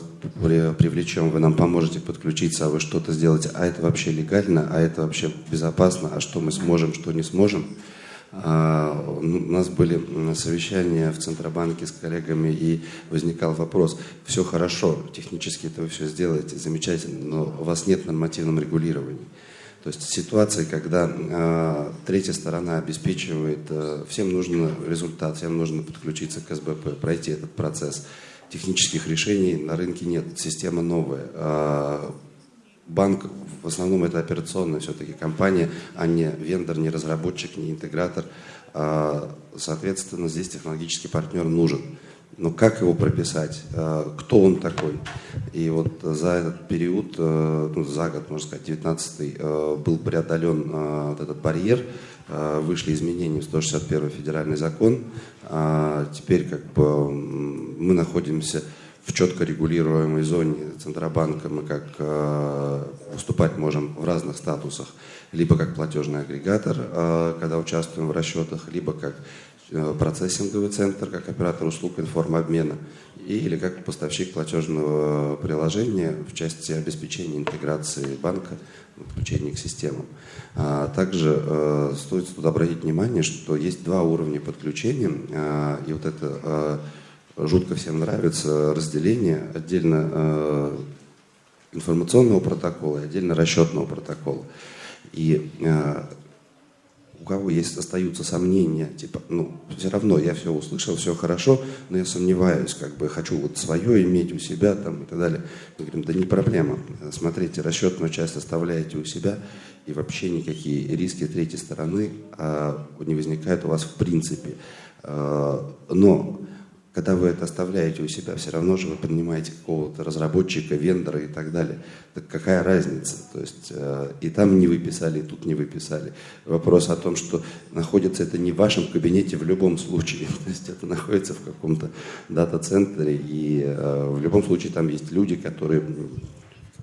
привлечем, вы нам поможете подключиться, а вы что-то сделаете, а это вообще легально, а это вообще безопасно, а что мы сможем, что не сможем. А, у нас были совещания в Центробанке с коллегами, и возникал вопрос, все хорошо, технически это вы все сделаете, замечательно, но у вас нет нормативного регулирования. То есть ситуации, когда э, третья сторона обеспечивает, э, всем нужен результат, всем нужно подключиться к СБП, пройти этот процесс. Технических решений на рынке нет, система новая. Э, банк в основном это операционная все-таки компания, а не вендор, не разработчик, не интегратор. Э, соответственно, здесь технологический партнер нужен. Но как его прописать? Э, кто он такой? И вот за этот период, э, ну, за год, можно сказать, 19 э, был преодолен вот этот барьер, вышли изменения в 161 федеральный закон. Теперь как бы мы находимся в четко регулируемой зоне Центробанка. Мы как выступать можем в разных статусах. Либо как платежный агрегатор, когда участвуем в расчетах, либо как Э, процессинговый центр, как оператор услуг информобмена, или как поставщик платежного приложения в части обеспечения интеграции банка, подключения к системам. А также э, стоит тут обратить внимание, что есть два уровня подключения, э, и вот это э, жутко всем нравится разделение отдельно э, информационного протокола и отдельно расчетного протокола. И э, у кого есть остаются сомнения, типа, ну, все равно я все услышал, все хорошо, но я сомневаюсь, как бы хочу вот свое иметь у себя там и так далее. Мы говорим, да не проблема. Смотрите, расчетную часть оставляете у себя, и вообще никакие риски третьей стороны а, не возникают у вас в принципе. А, но когда вы это оставляете у себя, все равно же вы принимаете какого-то разработчика, вендора и так далее. Так какая разница? То есть э, и там не выписали, и тут не выписали. Вопрос о том, что находится это не в вашем кабинете в любом случае. То есть это находится в каком-то дата-центре, и э, в любом случае там есть люди, которые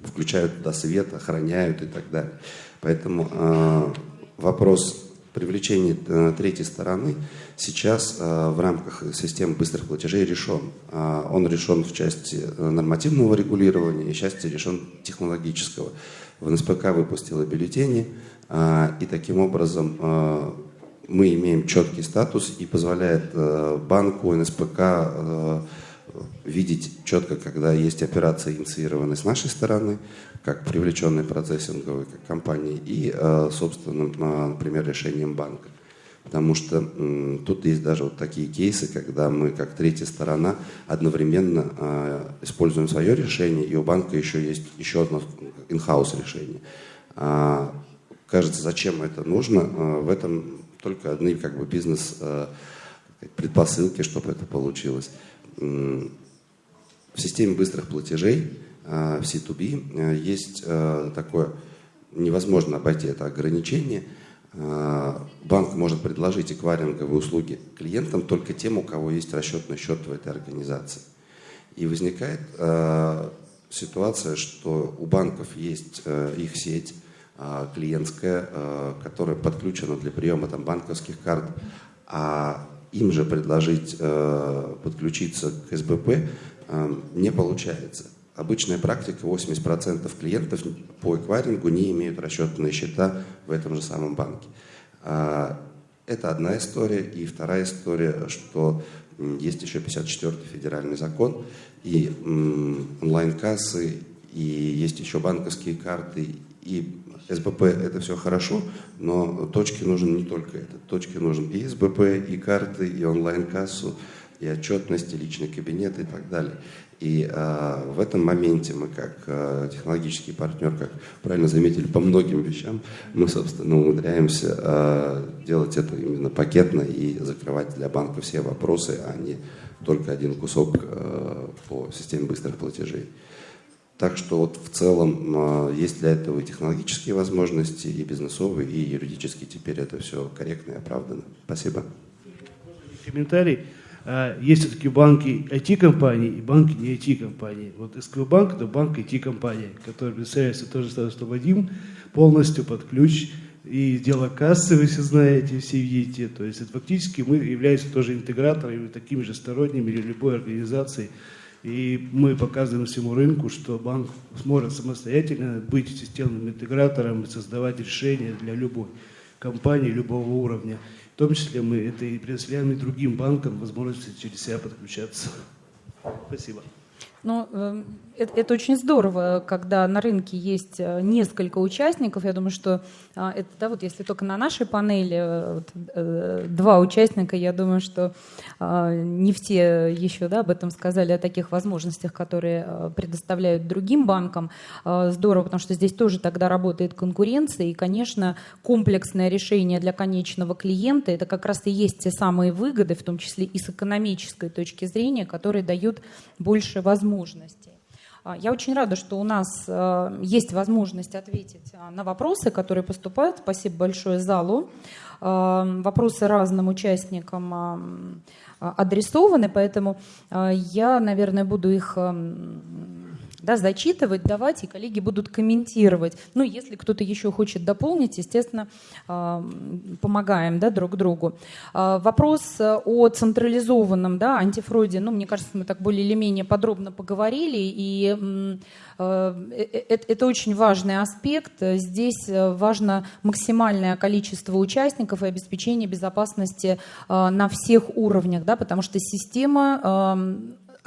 включают туда свет, охраняют и так далее. Поэтому э, вопрос привлечения э, третьей стороны сейчас э, в рамках системы быстрых платежей решен. Э, он решен в части нормативного регулирования и части решен технологического. В НСПК выпустила бюллетени, и таким образом мы имеем четкий статус и позволяет банку, НСПК видеть четко, когда есть операции, инициированные с нашей стороны, как привлеченной процессинговой как компании, и, э, собственно, например, решением банка. Потому что тут есть даже вот такие кейсы, когда мы, как третья сторона, одновременно э, используем свое решение, и у банка еще есть еще одно in-house решение. А, кажется, зачем это нужно? Э, в этом только одни как бы бизнес предпосылки, чтобы это получилось. В системе быстрых платежей в C2B есть такое, невозможно обойти это ограничение. Банк может предложить эквайринговые услуги клиентам только тем, у кого есть расчетный счет в этой организации. И возникает ситуация, что у банков есть их сеть клиентская, которая подключена для приема там, банковских карт, а им же предложить э, подключиться к СБП э, не получается. Обычная практика, 80% клиентов по эквайрингу не имеют расчетные счета в этом же самом банке. А, это одна история. И вторая история, что есть еще 54-й федеральный закон, и онлайн-кассы, и есть еще банковские карты, и СБП это все хорошо, но точки нужен не только это. Точки нужен и СБП, и карты, и онлайн-кассу, и отчетность, и личный кабинет и так далее. И а, в этом моменте мы как а, технологический партнер, как правильно заметили, по многим вещам, мы, собственно, умудряемся а, делать это именно пакетно и закрывать для банка все вопросы, а не только один кусок а, по системе быстрых платежей. Так что вот в целом а, есть для этого и технологические возможности, и бизнесовые, и юридические. Теперь это все корректно и оправдано. Спасибо. Комментарий. А, есть все-таки банки IT-компании и банки не IT-компании. Вот СКБ банк это банк IT-компания, который представляется тоже что Вадим полностью под ключ. И дело кассы, вы все знаете, все видите. То есть это фактически мы являемся тоже интеграторами, такими же сторонними или любой организацией и мы показываем всему рынку, что банк сможет самостоятельно быть системным интегратором и создавать решения для любой компании, любого уровня. В том числе мы это и предоставляем и другим банкам возможность через себя подключаться. Спасибо. Ну, эм, это, это очень здорово, когда на рынке есть э, несколько участников. Я думаю, что а, это, да, вот если только на нашей панели э, вот, э, два участника, я думаю, что а, не все еще да, об этом сказали, о таких возможностях, которые предоставляют другим банкам. А, здорово, потому что здесь тоже тогда работает конкуренция, и, конечно, комплексное решение для конечного клиента – это как раз и есть те самые выгоды, в том числе и с экономической точки зрения, которые дают больше возможностей. А, я очень рада, что у нас э, есть возможность ответить а, на вопросы, которые поступают. Спасибо большое залу. А, вопросы разным участникам адресованы, поэтому я, наверное, буду их да, зачитывать, давать, и коллеги будут комментировать. Ну, если кто-то еще хочет дополнить, естественно, а, помогаем да, друг другу. А, вопрос о централизованном да, антифрauде, ну, мне кажется, мы так более или менее подробно поговорили, и а, э, э, это очень важный аспект. Здесь важно максимальное количество участников и обеспечение безопасности на всех уровнях, да, потому что система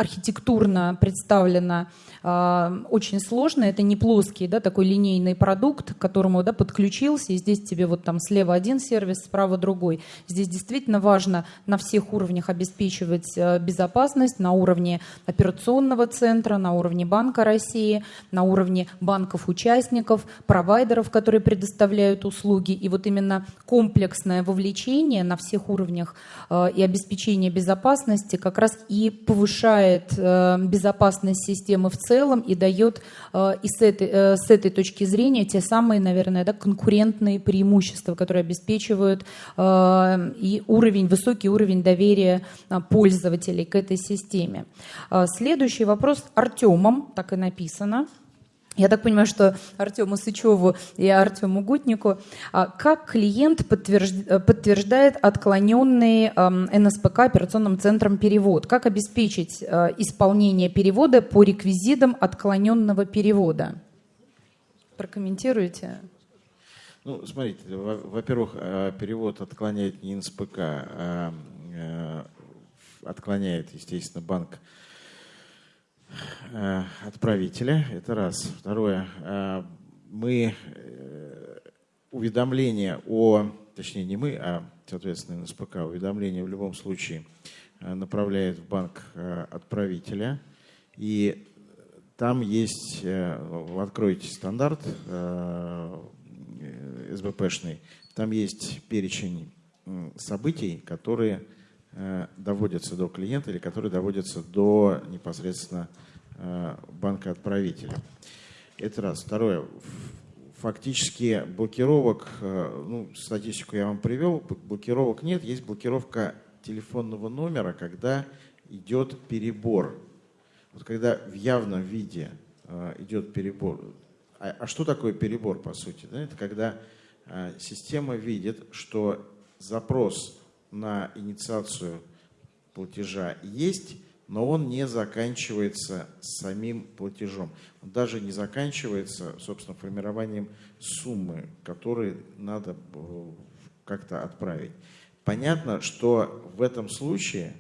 архитектурно представлена э, очень сложно. Это не плоский, да, такой линейный продукт, к которому да, подключился, и здесь тебе вот там слева один сервис, справа другой. Здесь действительно важно на всех уровнях обеспечивать э, безопасность, на уровне операционного центра, на уровне Банка России, на уровне банков-участников, провайдеров, которые предоставляют услуги. И вот именно комплексное вовлечение на всех уровнях э, и обеспечение безопасности как раз и повышает э, безопасность системы в целом и дает э, и с этой, э, с этой точки зрения те самые, наверное, да, конкурентные преимущества, которые обеспечивают и уровень, высокий уровень доверия пользователей к этой системе. Следующий вопрос Артемом, так и написано. Я так понимаю, что Артему Сычеву и Артему Гутнику. А как клиент подтверждает отклоненный НСПК операционным центром перевод? Как обеспечить э, исполнение перевода по реквизитам отклоненного перевода? Прокомментируйте. Ну, смотрите, во-первых, э, перевод отклоняет не НСПК, а э, отклоняет, естественно, банк Э, отправителя. Это раз. Второе. Э, мы э, уведомление о, точнее не мы, а, соответственно, НСПК, уведомление в любом случае направляет в банк отправителя. И там есть, вы откроете стандарт СБПшный, там есть перечень событий, которые доводятся до клиента или которые доводятся до непосредственно Э, банка-отправителя. Это раз. Второе. Фактически блокировок, э, ну, статистику я вам привел, блокировок нет, есть блокировка телефонного номера, когда идет перебор. Вот когда в явном виде э, идет перебор. А, а что такое перебор, по сути? Это когда система видит, что запрос на инициацию платежа есть, но он не заканчивается самим платежом. Он даже не заканчивается, собственно, формированием суммы, которую надо э, как-то отправить. Понятно, что в этом случае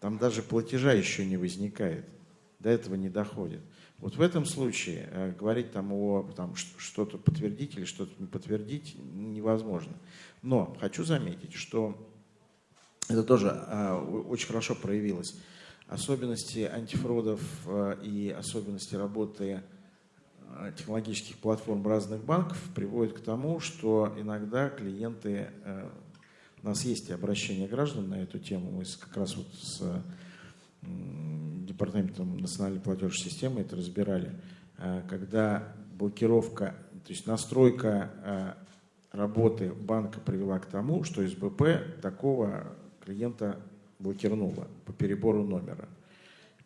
там даже платежа еще не возникает, до этого не доходит. Вот в этом случае э, говорить там о там, что-то подтвердить или что-то не подтвердить невозможно. Но хочу заметить, что это тоже э, очень хорошо проявилось особенности антифродов э, и особенности работы э, технологических платформ разных банков приводят к тому, что иногда клиенты, э, у нас есть и обращения граждан на эту тему, мы как раз вот с Департаментом национальной платежной системы это разбирали, когда блокировка, то есть настройка работы банка привела к тому, что СБП такого клиента блокирнула по перебору номера.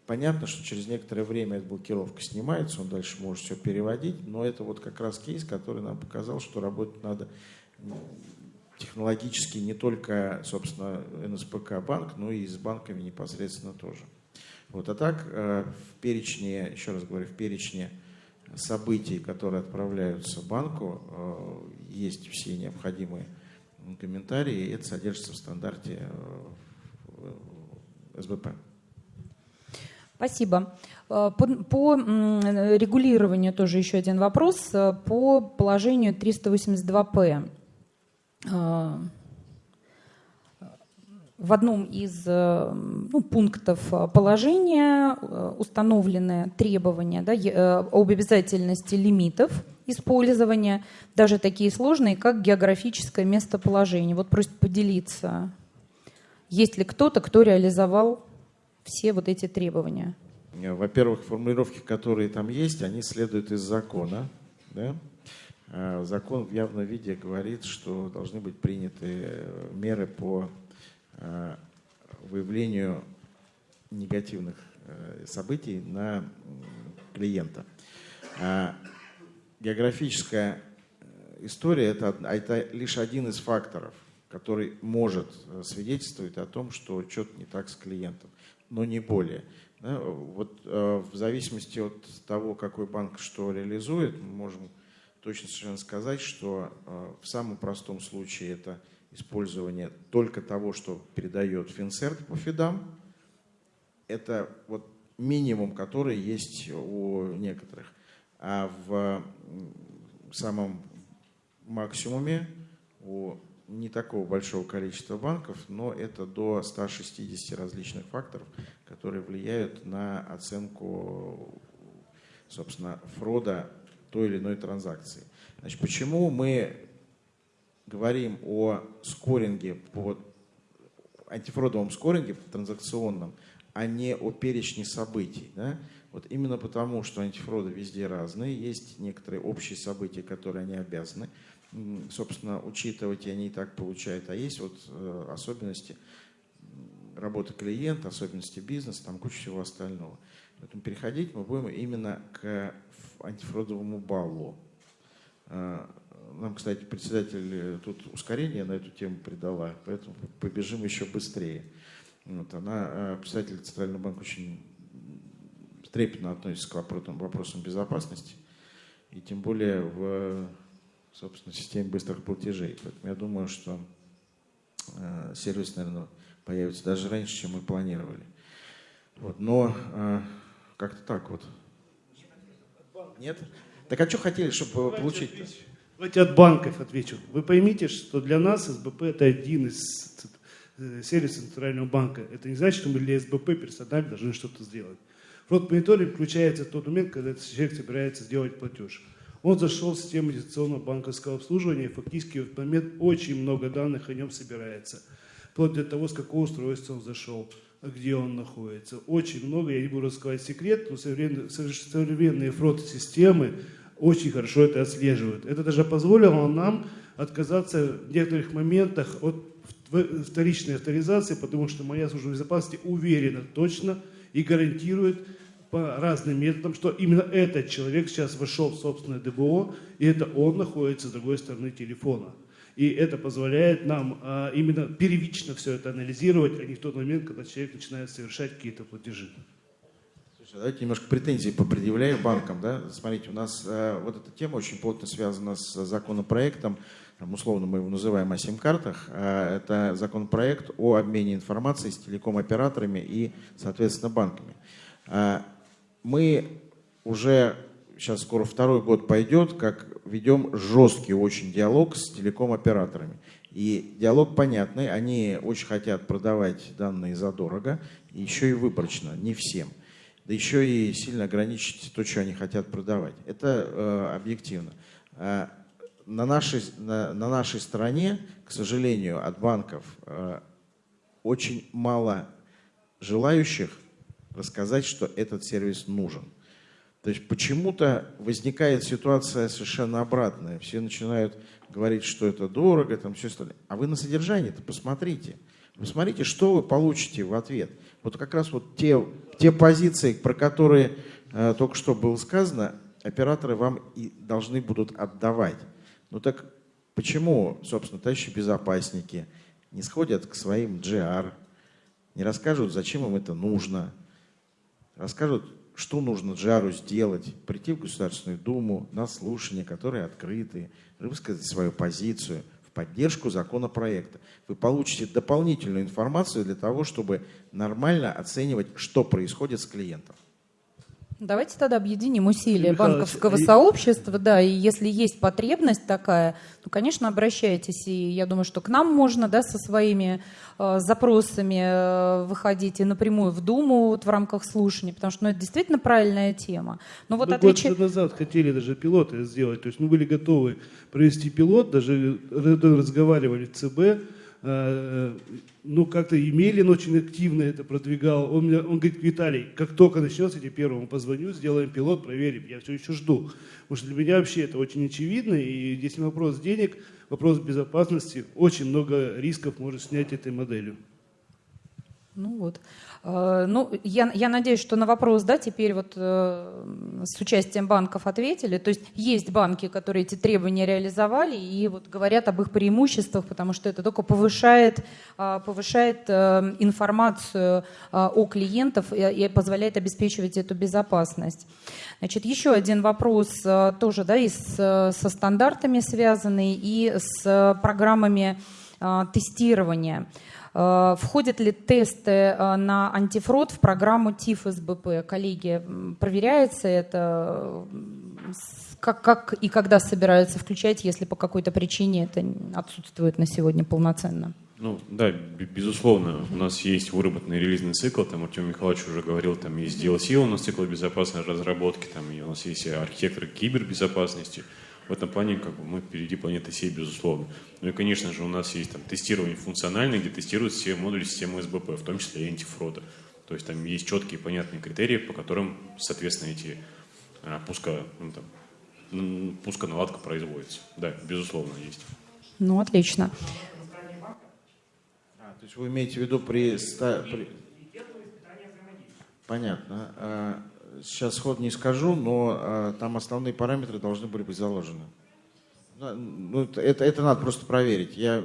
Понятно, что через некоторое время эта блокировка снимается, он дальше может все переводить, но это вот как раз кейс, который нам показал, что работать надо технологически не только, собственно, НСПК банк, но и с банками непосредственно тоже. Вот, а так э, в перечне, еще раз говорю, в перечне событий, которые отправляются банку, э, есть все необходимые комментарии, и это содержится в стандарте э, СБП. Спасибо. По, по регулированию тоже еще один вопрос. По положению 382П. Э, в одном из ну, пунктов положения установлены требования да, об обязательности лимитов использования, даже такие сложные, как географическое местоположение. Вот просит поделиться есть ли кто-то, кто реализовал все вот эти требования? Во-первых, формулировки, которые там есть, они следуют из закона. Да? Закон в явном виде говорит, что должны быть приняты меры по выявлению негативных э, событий на клиента. А географическая э, история это, это лишь один из факторов – который может э, свидетельствовать о том, что что-то не так с клиентом, но не более. Да, вот э, в зависимости от того, какой банк что реализует, мы можем точно совершенно сказать, что э, в самом простом случае это использование только того, что передает Финсерт по фидам, это вот минимум, который есть у некоторых. А в самом максимуме у не такого большого количества банков, но это до 160 различных факторов, которые влияют на оценку, собственно, фрода той или иной транзакции. Значит, почему мы говорим о скоринге по антифродовом скоринге транзакционном, а не о перечне событий. Да? Вот именно потому, что антифроды везде разные, есть некоторые общие события, которые они обязаны, собственно, учитывать, и они и так получают, а есть вот э, особенности работы клиента, особенности бизнеса, там куча всего остального. Поэтому переходить мы будем именно к антифродовому баллу. Э, нам, кстати, председатель э, тут ускорение на эту тему придала, поэтому побежим еще быстрее. Вот, она, председатель Центрального банка очень трепетно относится к вопросам, вопросам безопасности, и тем более в собственно, системе быстрых платежей. Поэтому я думаю, что э, сервис, наверное, появится даже раньше, чем мы планировали. Вот, но э, как-то так вот. Нет? Так а что хотели, чтобы получить? Давайте от банков отвечу. Вы поймите, что для нас СБП это один из э, сервисов Центрального банка. Это не значит, что мы для СБП персонально должны что-то сделать. Фронт мониторинг включается в тот момент, когда этот человек собирается сделать платеж. Он зашел в систему дистанционного банковского обслуживания, и фактически в этот момент очень много данных о нем собирается. Вплоть до того, с какого устройства он зашел, где он находится. Очень много, я не буду раскрывать секрет, но современные фронт-системы очень хорошо это отслеживают. Это даже позволило нам отказаться в некоторых моментах от вторичной авторизации, потому что моя служба безопасности уверена точно и гарантирует по разным методам, что именно этот человек сейчас вошел в собственное ДБО, и это он находится с другой стороны телефона. И это позволяет нам а, именно первично все это анализировать, а не в тот момент, когда человек начинает совершать какие-то платежи. Слушай, давайте немножко претензий попредъявляю банкам. Да? Смотрите, у нас э, вот эта тема очень плотно связана с законопроектом, там, условно мы его называем о сим-картах. Э, это законопроект о обмене информацией с телеком-операторами и, соответственно, банками. Э, мы уже сейчас скоро второй год пойдет, как ведем жесткий очень диалог с телеком-операторами. И диалог понятный, они очень хотят продавать данные задорого, еще и выборочно, не всем. Да еще и сильно ограничить то, что они хотят продавать. Это э, объективно. Э, на, нашей, на, на нашей стороне, к сожалению, от банков э, очень мало желающих рассказать, что этот сервис нужен. То есть почему-то возникает ситуация совершенно обратная. Все начинают говорить, что это дорого, там все остальное. А вы на содержание-то посмотрите. Посмотрите, что вы получите в ответ. Вот как раз вот те, те позиции, про которые э, только что было сказано, операторы вам и должны будут отдавать. Ну так почему, собственно, товарищи безопасники не сходят к своим GR, не расскажут, зачем им это нужно, расскажут, что нужно Джару сделать, прийти в Государственную Думу на слушания, которые открыты, высказать свою позицию поддержку законопроекта. Вы получите дополнительную информацию для того, чтобы нормально оценивать, что происходит с клиентом. Давайте тогда объединим усилия банковского и... сообщества, да, и если есть потребность такая, то, конечно, обращайтесь, и я думаю, что к нам можно, да, со своими э, запросами э, выходить и напрямую в Думу вот, в рамках слушаний, потому что, ну, это действительно правильная тема. Но вот мы отвеч... год назад хотели даже пилоты сделать, то есть мы были готовы провести пилот, даже разговаривали в ЦБ, Э, ну, как-то Емелин очень активно это продвигал. Он, меня, он говорит, Виталий, как только начнется, я тебе первому позвоню, сделаем пилот, проверим. Я все еще жду. Потому что для меня вообще это очень очевидно. И если вопрос денег, вопрос безопасности, очень много рисков может снять этой моделью. Ну вот. Э, ну, я, я надеюсь, что на вопрос, да, теперь вот э, с участием банков ответили. То есть есть банки, которые эти требования реализовали и вот говорят об их преимуществах, потому что это только повышает, э, повышает информацию о клиентах и, и позволяет обеспечивать эту безопасность. Значит, еще один вопрос тоже, да, и с, со стандартами связанный, и с программами тестирования. Входят ли тесты э, на антифрод в программу ТИФ СБП? Коллеги, проверяется это? Как, как и когда собираются включать, если по какой-то причине это отсутствует на сегодня полноценно? Ну, да, безусловно, у нас есть выработанный релизный цикл, там Артем Михайлович уже говорил, там есть DLC у нас цикл безопасной разработки, там и у нас есть архитекторы кибербезопасности. В этом плане как бы, мы впереди планеты всей, безусловно. Ну и, конечно же, у нас есть там тестирование функциональное, где тестируют все модули системы СБП, в том числе и антифрода. То есть там есть четкие понятные критерии, по которым, соответственно, эти а, пуска, ну, там, пусконаладка производится. Да, безусловно, есть. Ну, отлично. То есть вы имеете в виду при... при... Понятно. Сейчас ход не скажу, но а, там основные параметры должны были быть заложены. Ну, это, это надо просто проверить. Я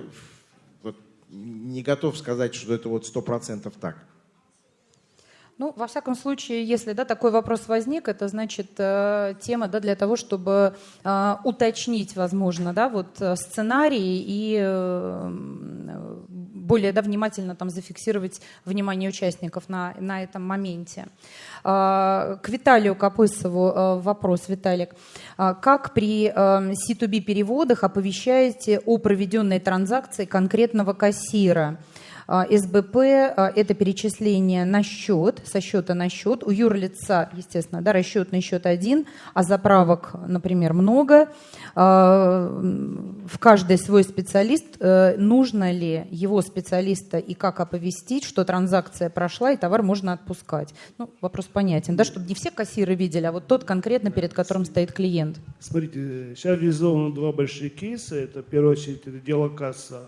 вот не готов сказать, что это вот сто процентов так. Ну, во всяком случае, если да, такой вопрос возник, это значит э, тема да, для того, чтобы э, уточнить, возможно, да, вот, э, сценарий и э, более да, внимательно там, зафиксировать внимание участников на, на этом моменте. Э, к Виталию Капысову э, вопрос, Виталик. Э, как при э, C2B переводах оповещаете о проведенной транзакции конкретного кассира? А, СБП а, – это перечисление на счет, со счета на счет. У юрлица, естественно, да, расчетный счет один, а заправок, например, много. А, в каждый свой специалист. Э, нужно ли его специалиста и как оповестить, что транзакция прошла и товар можно отпускать? Ну, вопрос понятен, да, чтобы не все кассиры видели, а вот тот конкретно, перед которым стоит клиент. Смотрите, сейчас реализовано два больших кейса. Это, в первую очередь, это дело касса.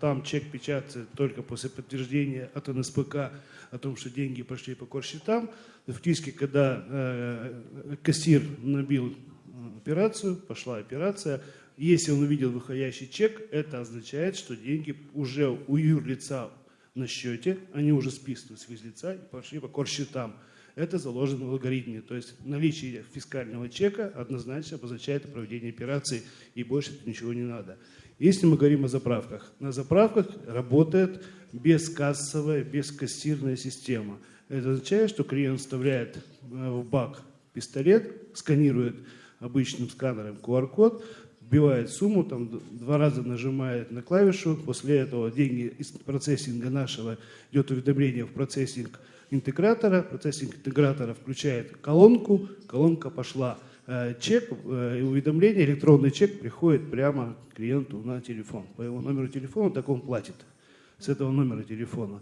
Там чек печатается только по после подтверждения от НСПК о том, что деньги пошли по корсчетам, фактически, когда э, кассир набил э, операцию, пошла операция, если он увидел выходящий чек, это означает, что деньги уже у юрлица на счете, они уже списаны с физлица и пошли по корсчетам. Это заложено в алгоритме. То есть наличие фискального чека однозначно обозначает проведение операции, и больше ничего не надо. Если мы говорим о заправках, на заправках работает бескассовая, бескассирная система. Это означает, что клиент вставляет э, в бак пистолет, сканирует обычным сканером QR-код, вбивает сумму, там два раза нажимает на клавишу, после этого деньги из процессинга нашего идет уведомление в процессинг интегратора, процессинг интегратора включает колонку, колонка пошла. Э, чек, э, уведомление, электронный чек приходит прямо клиенту на телефон. По его номеру телефона так он платит с этого номера телефона.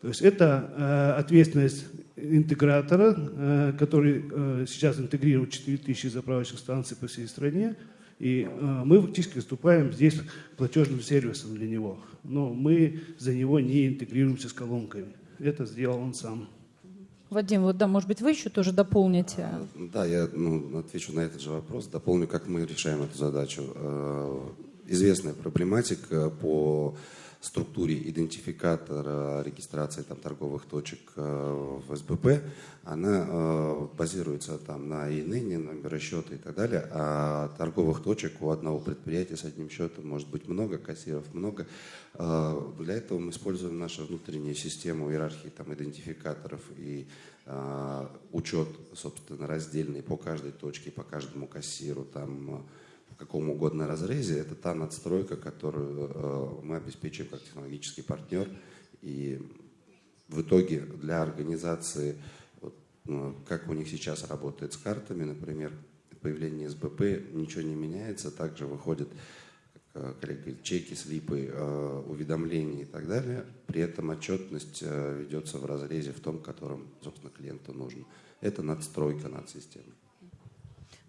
То есть это э, ответственность интегратора, э, который э, сейчас интегрирует 4000 заправочных станций по всей стране. И э, мы фактически выступаем здесь платежным сервисом для него. Но мы за него не интегрируемся с колонками. Это сделал он сам. Вадим, вот да, может быть, вы еще тоже дополните? Да, я ну, отвечу на этот же вопрос, дополню, как мы решаем эту задачу. Э, известная проблематика по структуре идентификатора регистрации там, торговых точек э, в СБП, она э, базируется там на ИНН, номера счета и так далее, а торговых точек у одного предприятия с одним счетом может быть много, кассиров много. Э, для этого мы используем нашу внутреннюю систему иерархии там, идентификаторов и учет, собственно, раздельный по каждой точке, по каждому кассиру, там каком угодно разрезе, это та надстройка, которую э, мы обеспечиваем как технологический партнер. И в итоге для организации, ну, как у них сейчас работает с картами, например, появление СБП, ничего не меняется, также выходят как коллега чеки, слипы, э, уведомления и так далее. При этом отчетность э, ведется в разрезе в том, котором, собственно, клиенту нужно. Это надстройка над системой.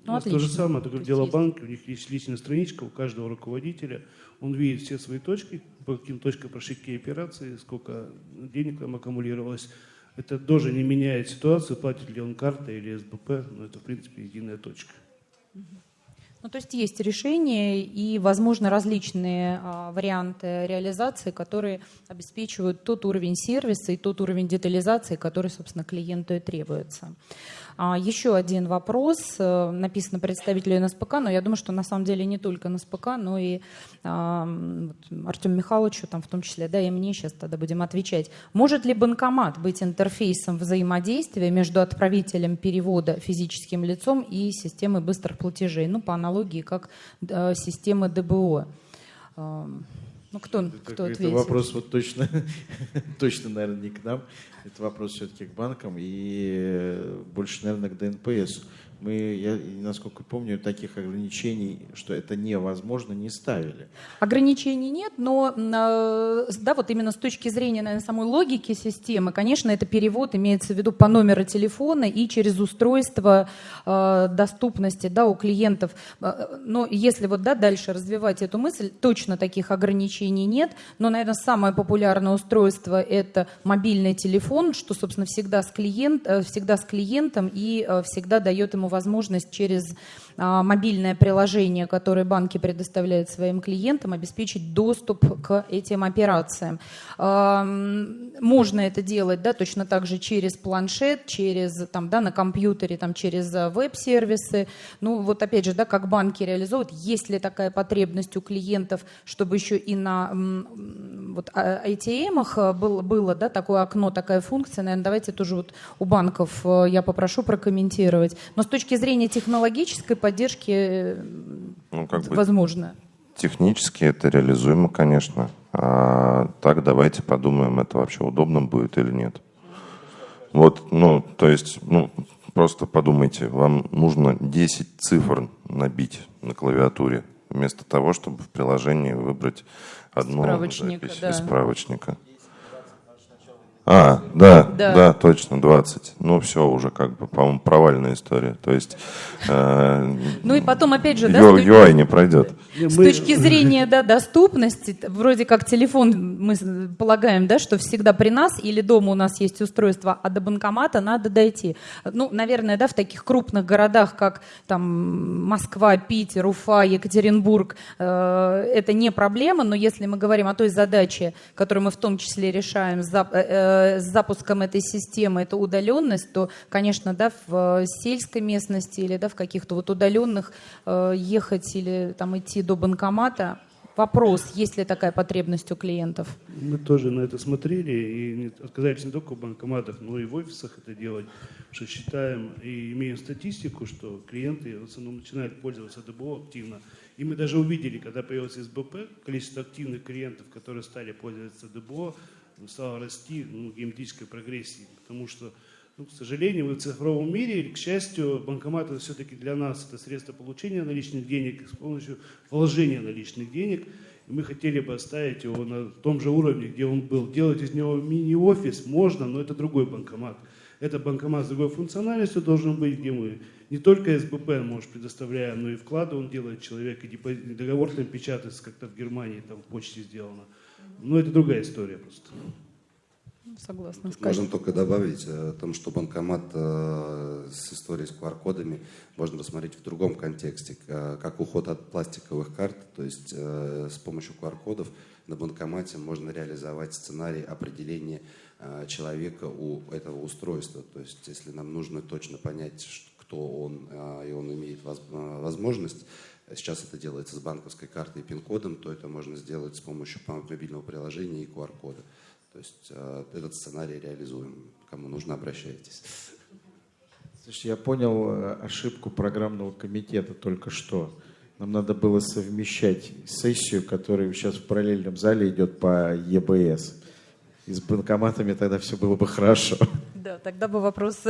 Ну, у нас то же самое, только дело банка, у них есть личная страничка у каждого руководителя, он видит все свои точки, по каким точкам прошли какие операции, сколько денег там аккумулировалось. Это тоже не меняет ситуацию, платит ли он картой или СБП, но это, в принципе, единая точка. Ну, то есть есть решения и, возможно, различные а, варианты реализации, которые обеспечивают тот уровень сервиса и тот уровень детализации, который, собственно, клиенту и требуется. А, еще один вопрос. Э, написано представителю НСПК, но я думаю, что на самом деле не только НСПК, но и а, Артему Михайловичу, там, в том числе, да, и мне сейчас тогда будем отвечать. Может ли банкомат быть интерфейсом взаимодействия между отправителем перевода физическим лицом и системой быстрых платежей? Ну, по аналогии, как э, системы ДБО. Ну, кто, это, кто ответит? Это вопрос вот точно, точно, наверное, не к нам. Это вопрос все-таки к банкам и больше, наверное, к ДНПС мы, я, насколько помню, таких ограничений, что это невозможно, не ставили. Ограничений нет, но э, да, вот именно с точки зрения наверное, самой логики системы, конечно, это перевод имеется в виду по номеру телефона и через устройство э, доступности да, у клиентов. Э, но если вот да, дальше развивать эту мысль, точно таких ограничений нет, но, наверное, самое популярное устройство это мобильный телефон, что, собственно, всегда с, клиент, всегда с клиентом и всегда дает ему возможность через мобильное приложение, которое банки предоставляют своим клиентам, обеспечить доступ к этим операциям. А, можно это делать да, точно так же через планшет, через, там, да, на компьютере, там, через а, веб-сервисы. Ну вот опять же, да, как банки реализуют, есть ли такая потребность у клиентов, чтобы еще и на вот, ATM было, было да, такое окно, такая функция, наверное, давайте тоже вот у банков я попрошу прокомментировать. Но с точки зрения технологической поддержки э, ну, как возможно? Технически это реализуемо, конечно. А так давайте подумаем, это вообще удобно будет или нет. Вот, ну, то есть, ну, просто подумайте, вам нужно 10 цифр набить на клавиатуре, вместо того, чтобы в приложении выбрать одну запись да. из справочника. А, да, да, да, точно, 20. Ну, все уже как бы, по-моему, провальная история. То есть... Э, ну и потом, опять же, да... UI не пройдет. С точки зрения да, доступности, вроде как телефон, мы полагаем, да, что всегда при нас или дома у нас есть устройство, а до банкомата надо дойти. Ну, наверное, да, в таких крупных городах, как там Москва, Питер, Уфа, Екатеринбург, э, это не проблема, но если мы говорим о той задаче, которую мы в том числе решаем за, э, э Э, с запуском этой системы это удаленность, то, конечно, да, в сельской местности или да, в каких-то вот удаленных э, ехать или там идти до банкомата Вопрос, есть ли такая потребность у клиентов? Мы тоже на это смотрели и отказались не только в банкоматах, но и в офисах это делать, что считаем и имеем статистику, что клиенты в основном начинают пользоваться ДБО активно. И мы даже увидели, когда появился СБП, количество активных клиентов, которые стали пользоваться ДБО, стала расти ну, геометрической прогрессии, потому что, ну, к сожалению, мы в цифровом мире, или, к счастью, банкомат это все-таки для нас это средство получения наличных денег с помощью вложения наличных денег. И мы хотели бы оставить его на том же уровне, где он был. Делать из него мини-офис можно, но это другой банкомат. Это банкомат с другой функциональностью должен быть, где мы не только СБП, может, предоставляем, но и вклады он делает человек, и договор там печатается, как-то в Германии, там в почте сделано. Но это другая история просто. Согласна. Можем только добавить э, о том, что банкомат э, с историей с QR-кодами можно рассмотреть в другом контексте, как уход от пластиковых карт, то есть э, с помощью QR-кодов на банкомате можно реализовать сценарий определения человека у этого устройства. То есть если нам нужно точно понять, кто он, и он имеет возможность Сейчас это делается с банковской картой и пин-кодом, то это можно сделать с помощью мобильного приложения и QR-кода. То есть э, этот сценарий реализуем. Кому нужно, обращайтесь. Слушай, я понял э, ошибку программного комитета только что. Нам надо было совмещать сессию, которая сейчас в параллельном зале идет по ЕБС. И с банкоматами тогда все было бы хорошо. Да, тогда бы вопрос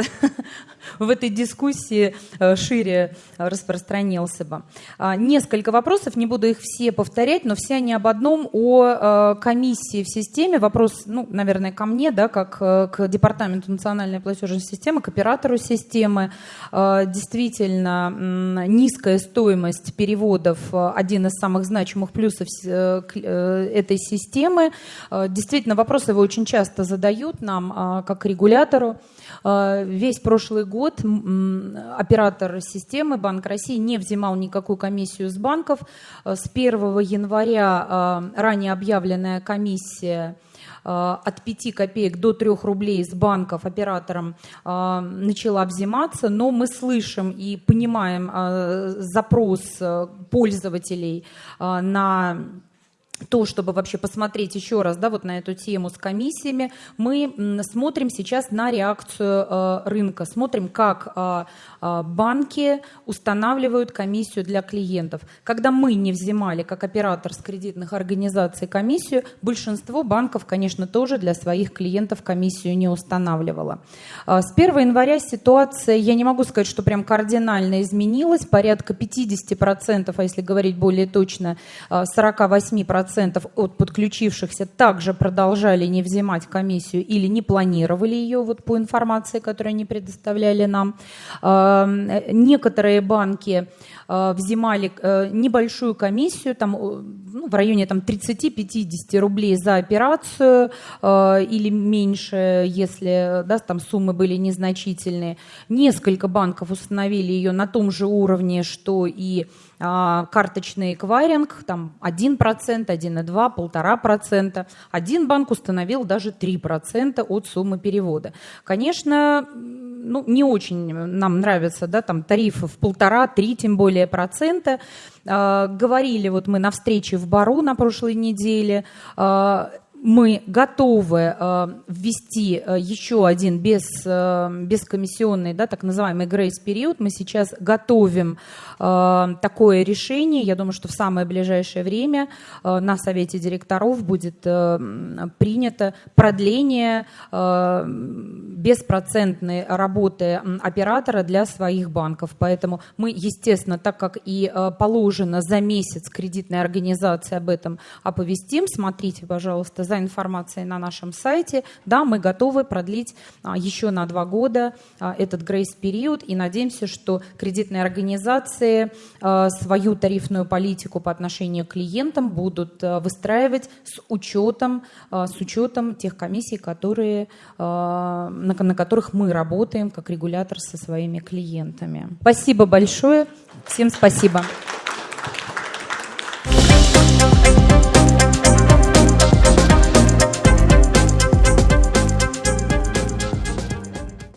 в этой дискуссии э, шире распространился бы. А, несколько вопросов, не буду их все повторять, но все они об одном, о э, комиссии в системе. Вопрос, ну, наверное, ко мне, да, как э, к Департаменту национальной платежной системы, к оператору системы. Действительно, низкая стоимость переводов – один из самых значимых плюсов этой системы. Действительно, вопрос его очень часто задают нам, как регулятор регулятору. А, весь прошлый год оператор системы Банк России не взимал никакую комиссию с банков. С 1 января ранее объявленная комиссия от 5 копеек до 3 рублей с банков оператором начала взиматься, но мы слышим и понимаем запрос пользователей на то, чтобы вообще посмотреть еще раз да, вот на эту тему с комиссиями, мы смотрим сейчас на реакцию э, рынка, смотрим, как э, банки устанавливают комиссию для клиентов. Когда мы не взимали, как оператор с кредитных организаций, комиссию, большинство банков, конечно, тоже для своих клиентов комиссию не устанавливало. С 1 января ситуация, я не могу сказать, что прям кардинально изменилась, порядка 50%, а если говорить более точно, 48% 10% от подключившихся также продолжали не взимать комиссию или не планировали ее вот по информации, которую они предоставляли нам. Некоторые банки а, взимали э, небольшую комиссию, там, ну, в районе там, 30-50 рублей за операцию или меньше, если да, там суммы были незначительные. Несколько банков установили ее на том же уровне, что и карточный эквайринг, там 1%, 1,2%, 1,5%. Один банк установил даже 3% от суммы перевода. Конечно, ну, не очень нам нравятся да, там, тарифы в полтора-три, тем более процента. А, говорили вот мы на встрече в Бару на прошлой неделе, а, мы готовы э, ввести э, еще один без, э, бескомиссионный, да, так называемый грейс-период. Мы сейчас готовим э, такое решение. Я думаю, что в самое ближайшее время э, на Совете директоров будет э, принято продление э, беспроцентной работы оператора для своих банков. Поэтому мы, естественно, так как и э, положено за месяц кредитной организации об этом оповестим, смотрите, пожалуйста, за информацией на нашем сайте. Да, мы готовы продлить а, еще на два года а, этот грейс-период и надеемся, что кредитные организации а, свою тарифную политику по отношению к клиентам будут выстраивать с учетом, с учетом тех комиссий, которые, на, которых мы работаем как регулятор со своими клиентами. Спасибо большое. Всем спасибо.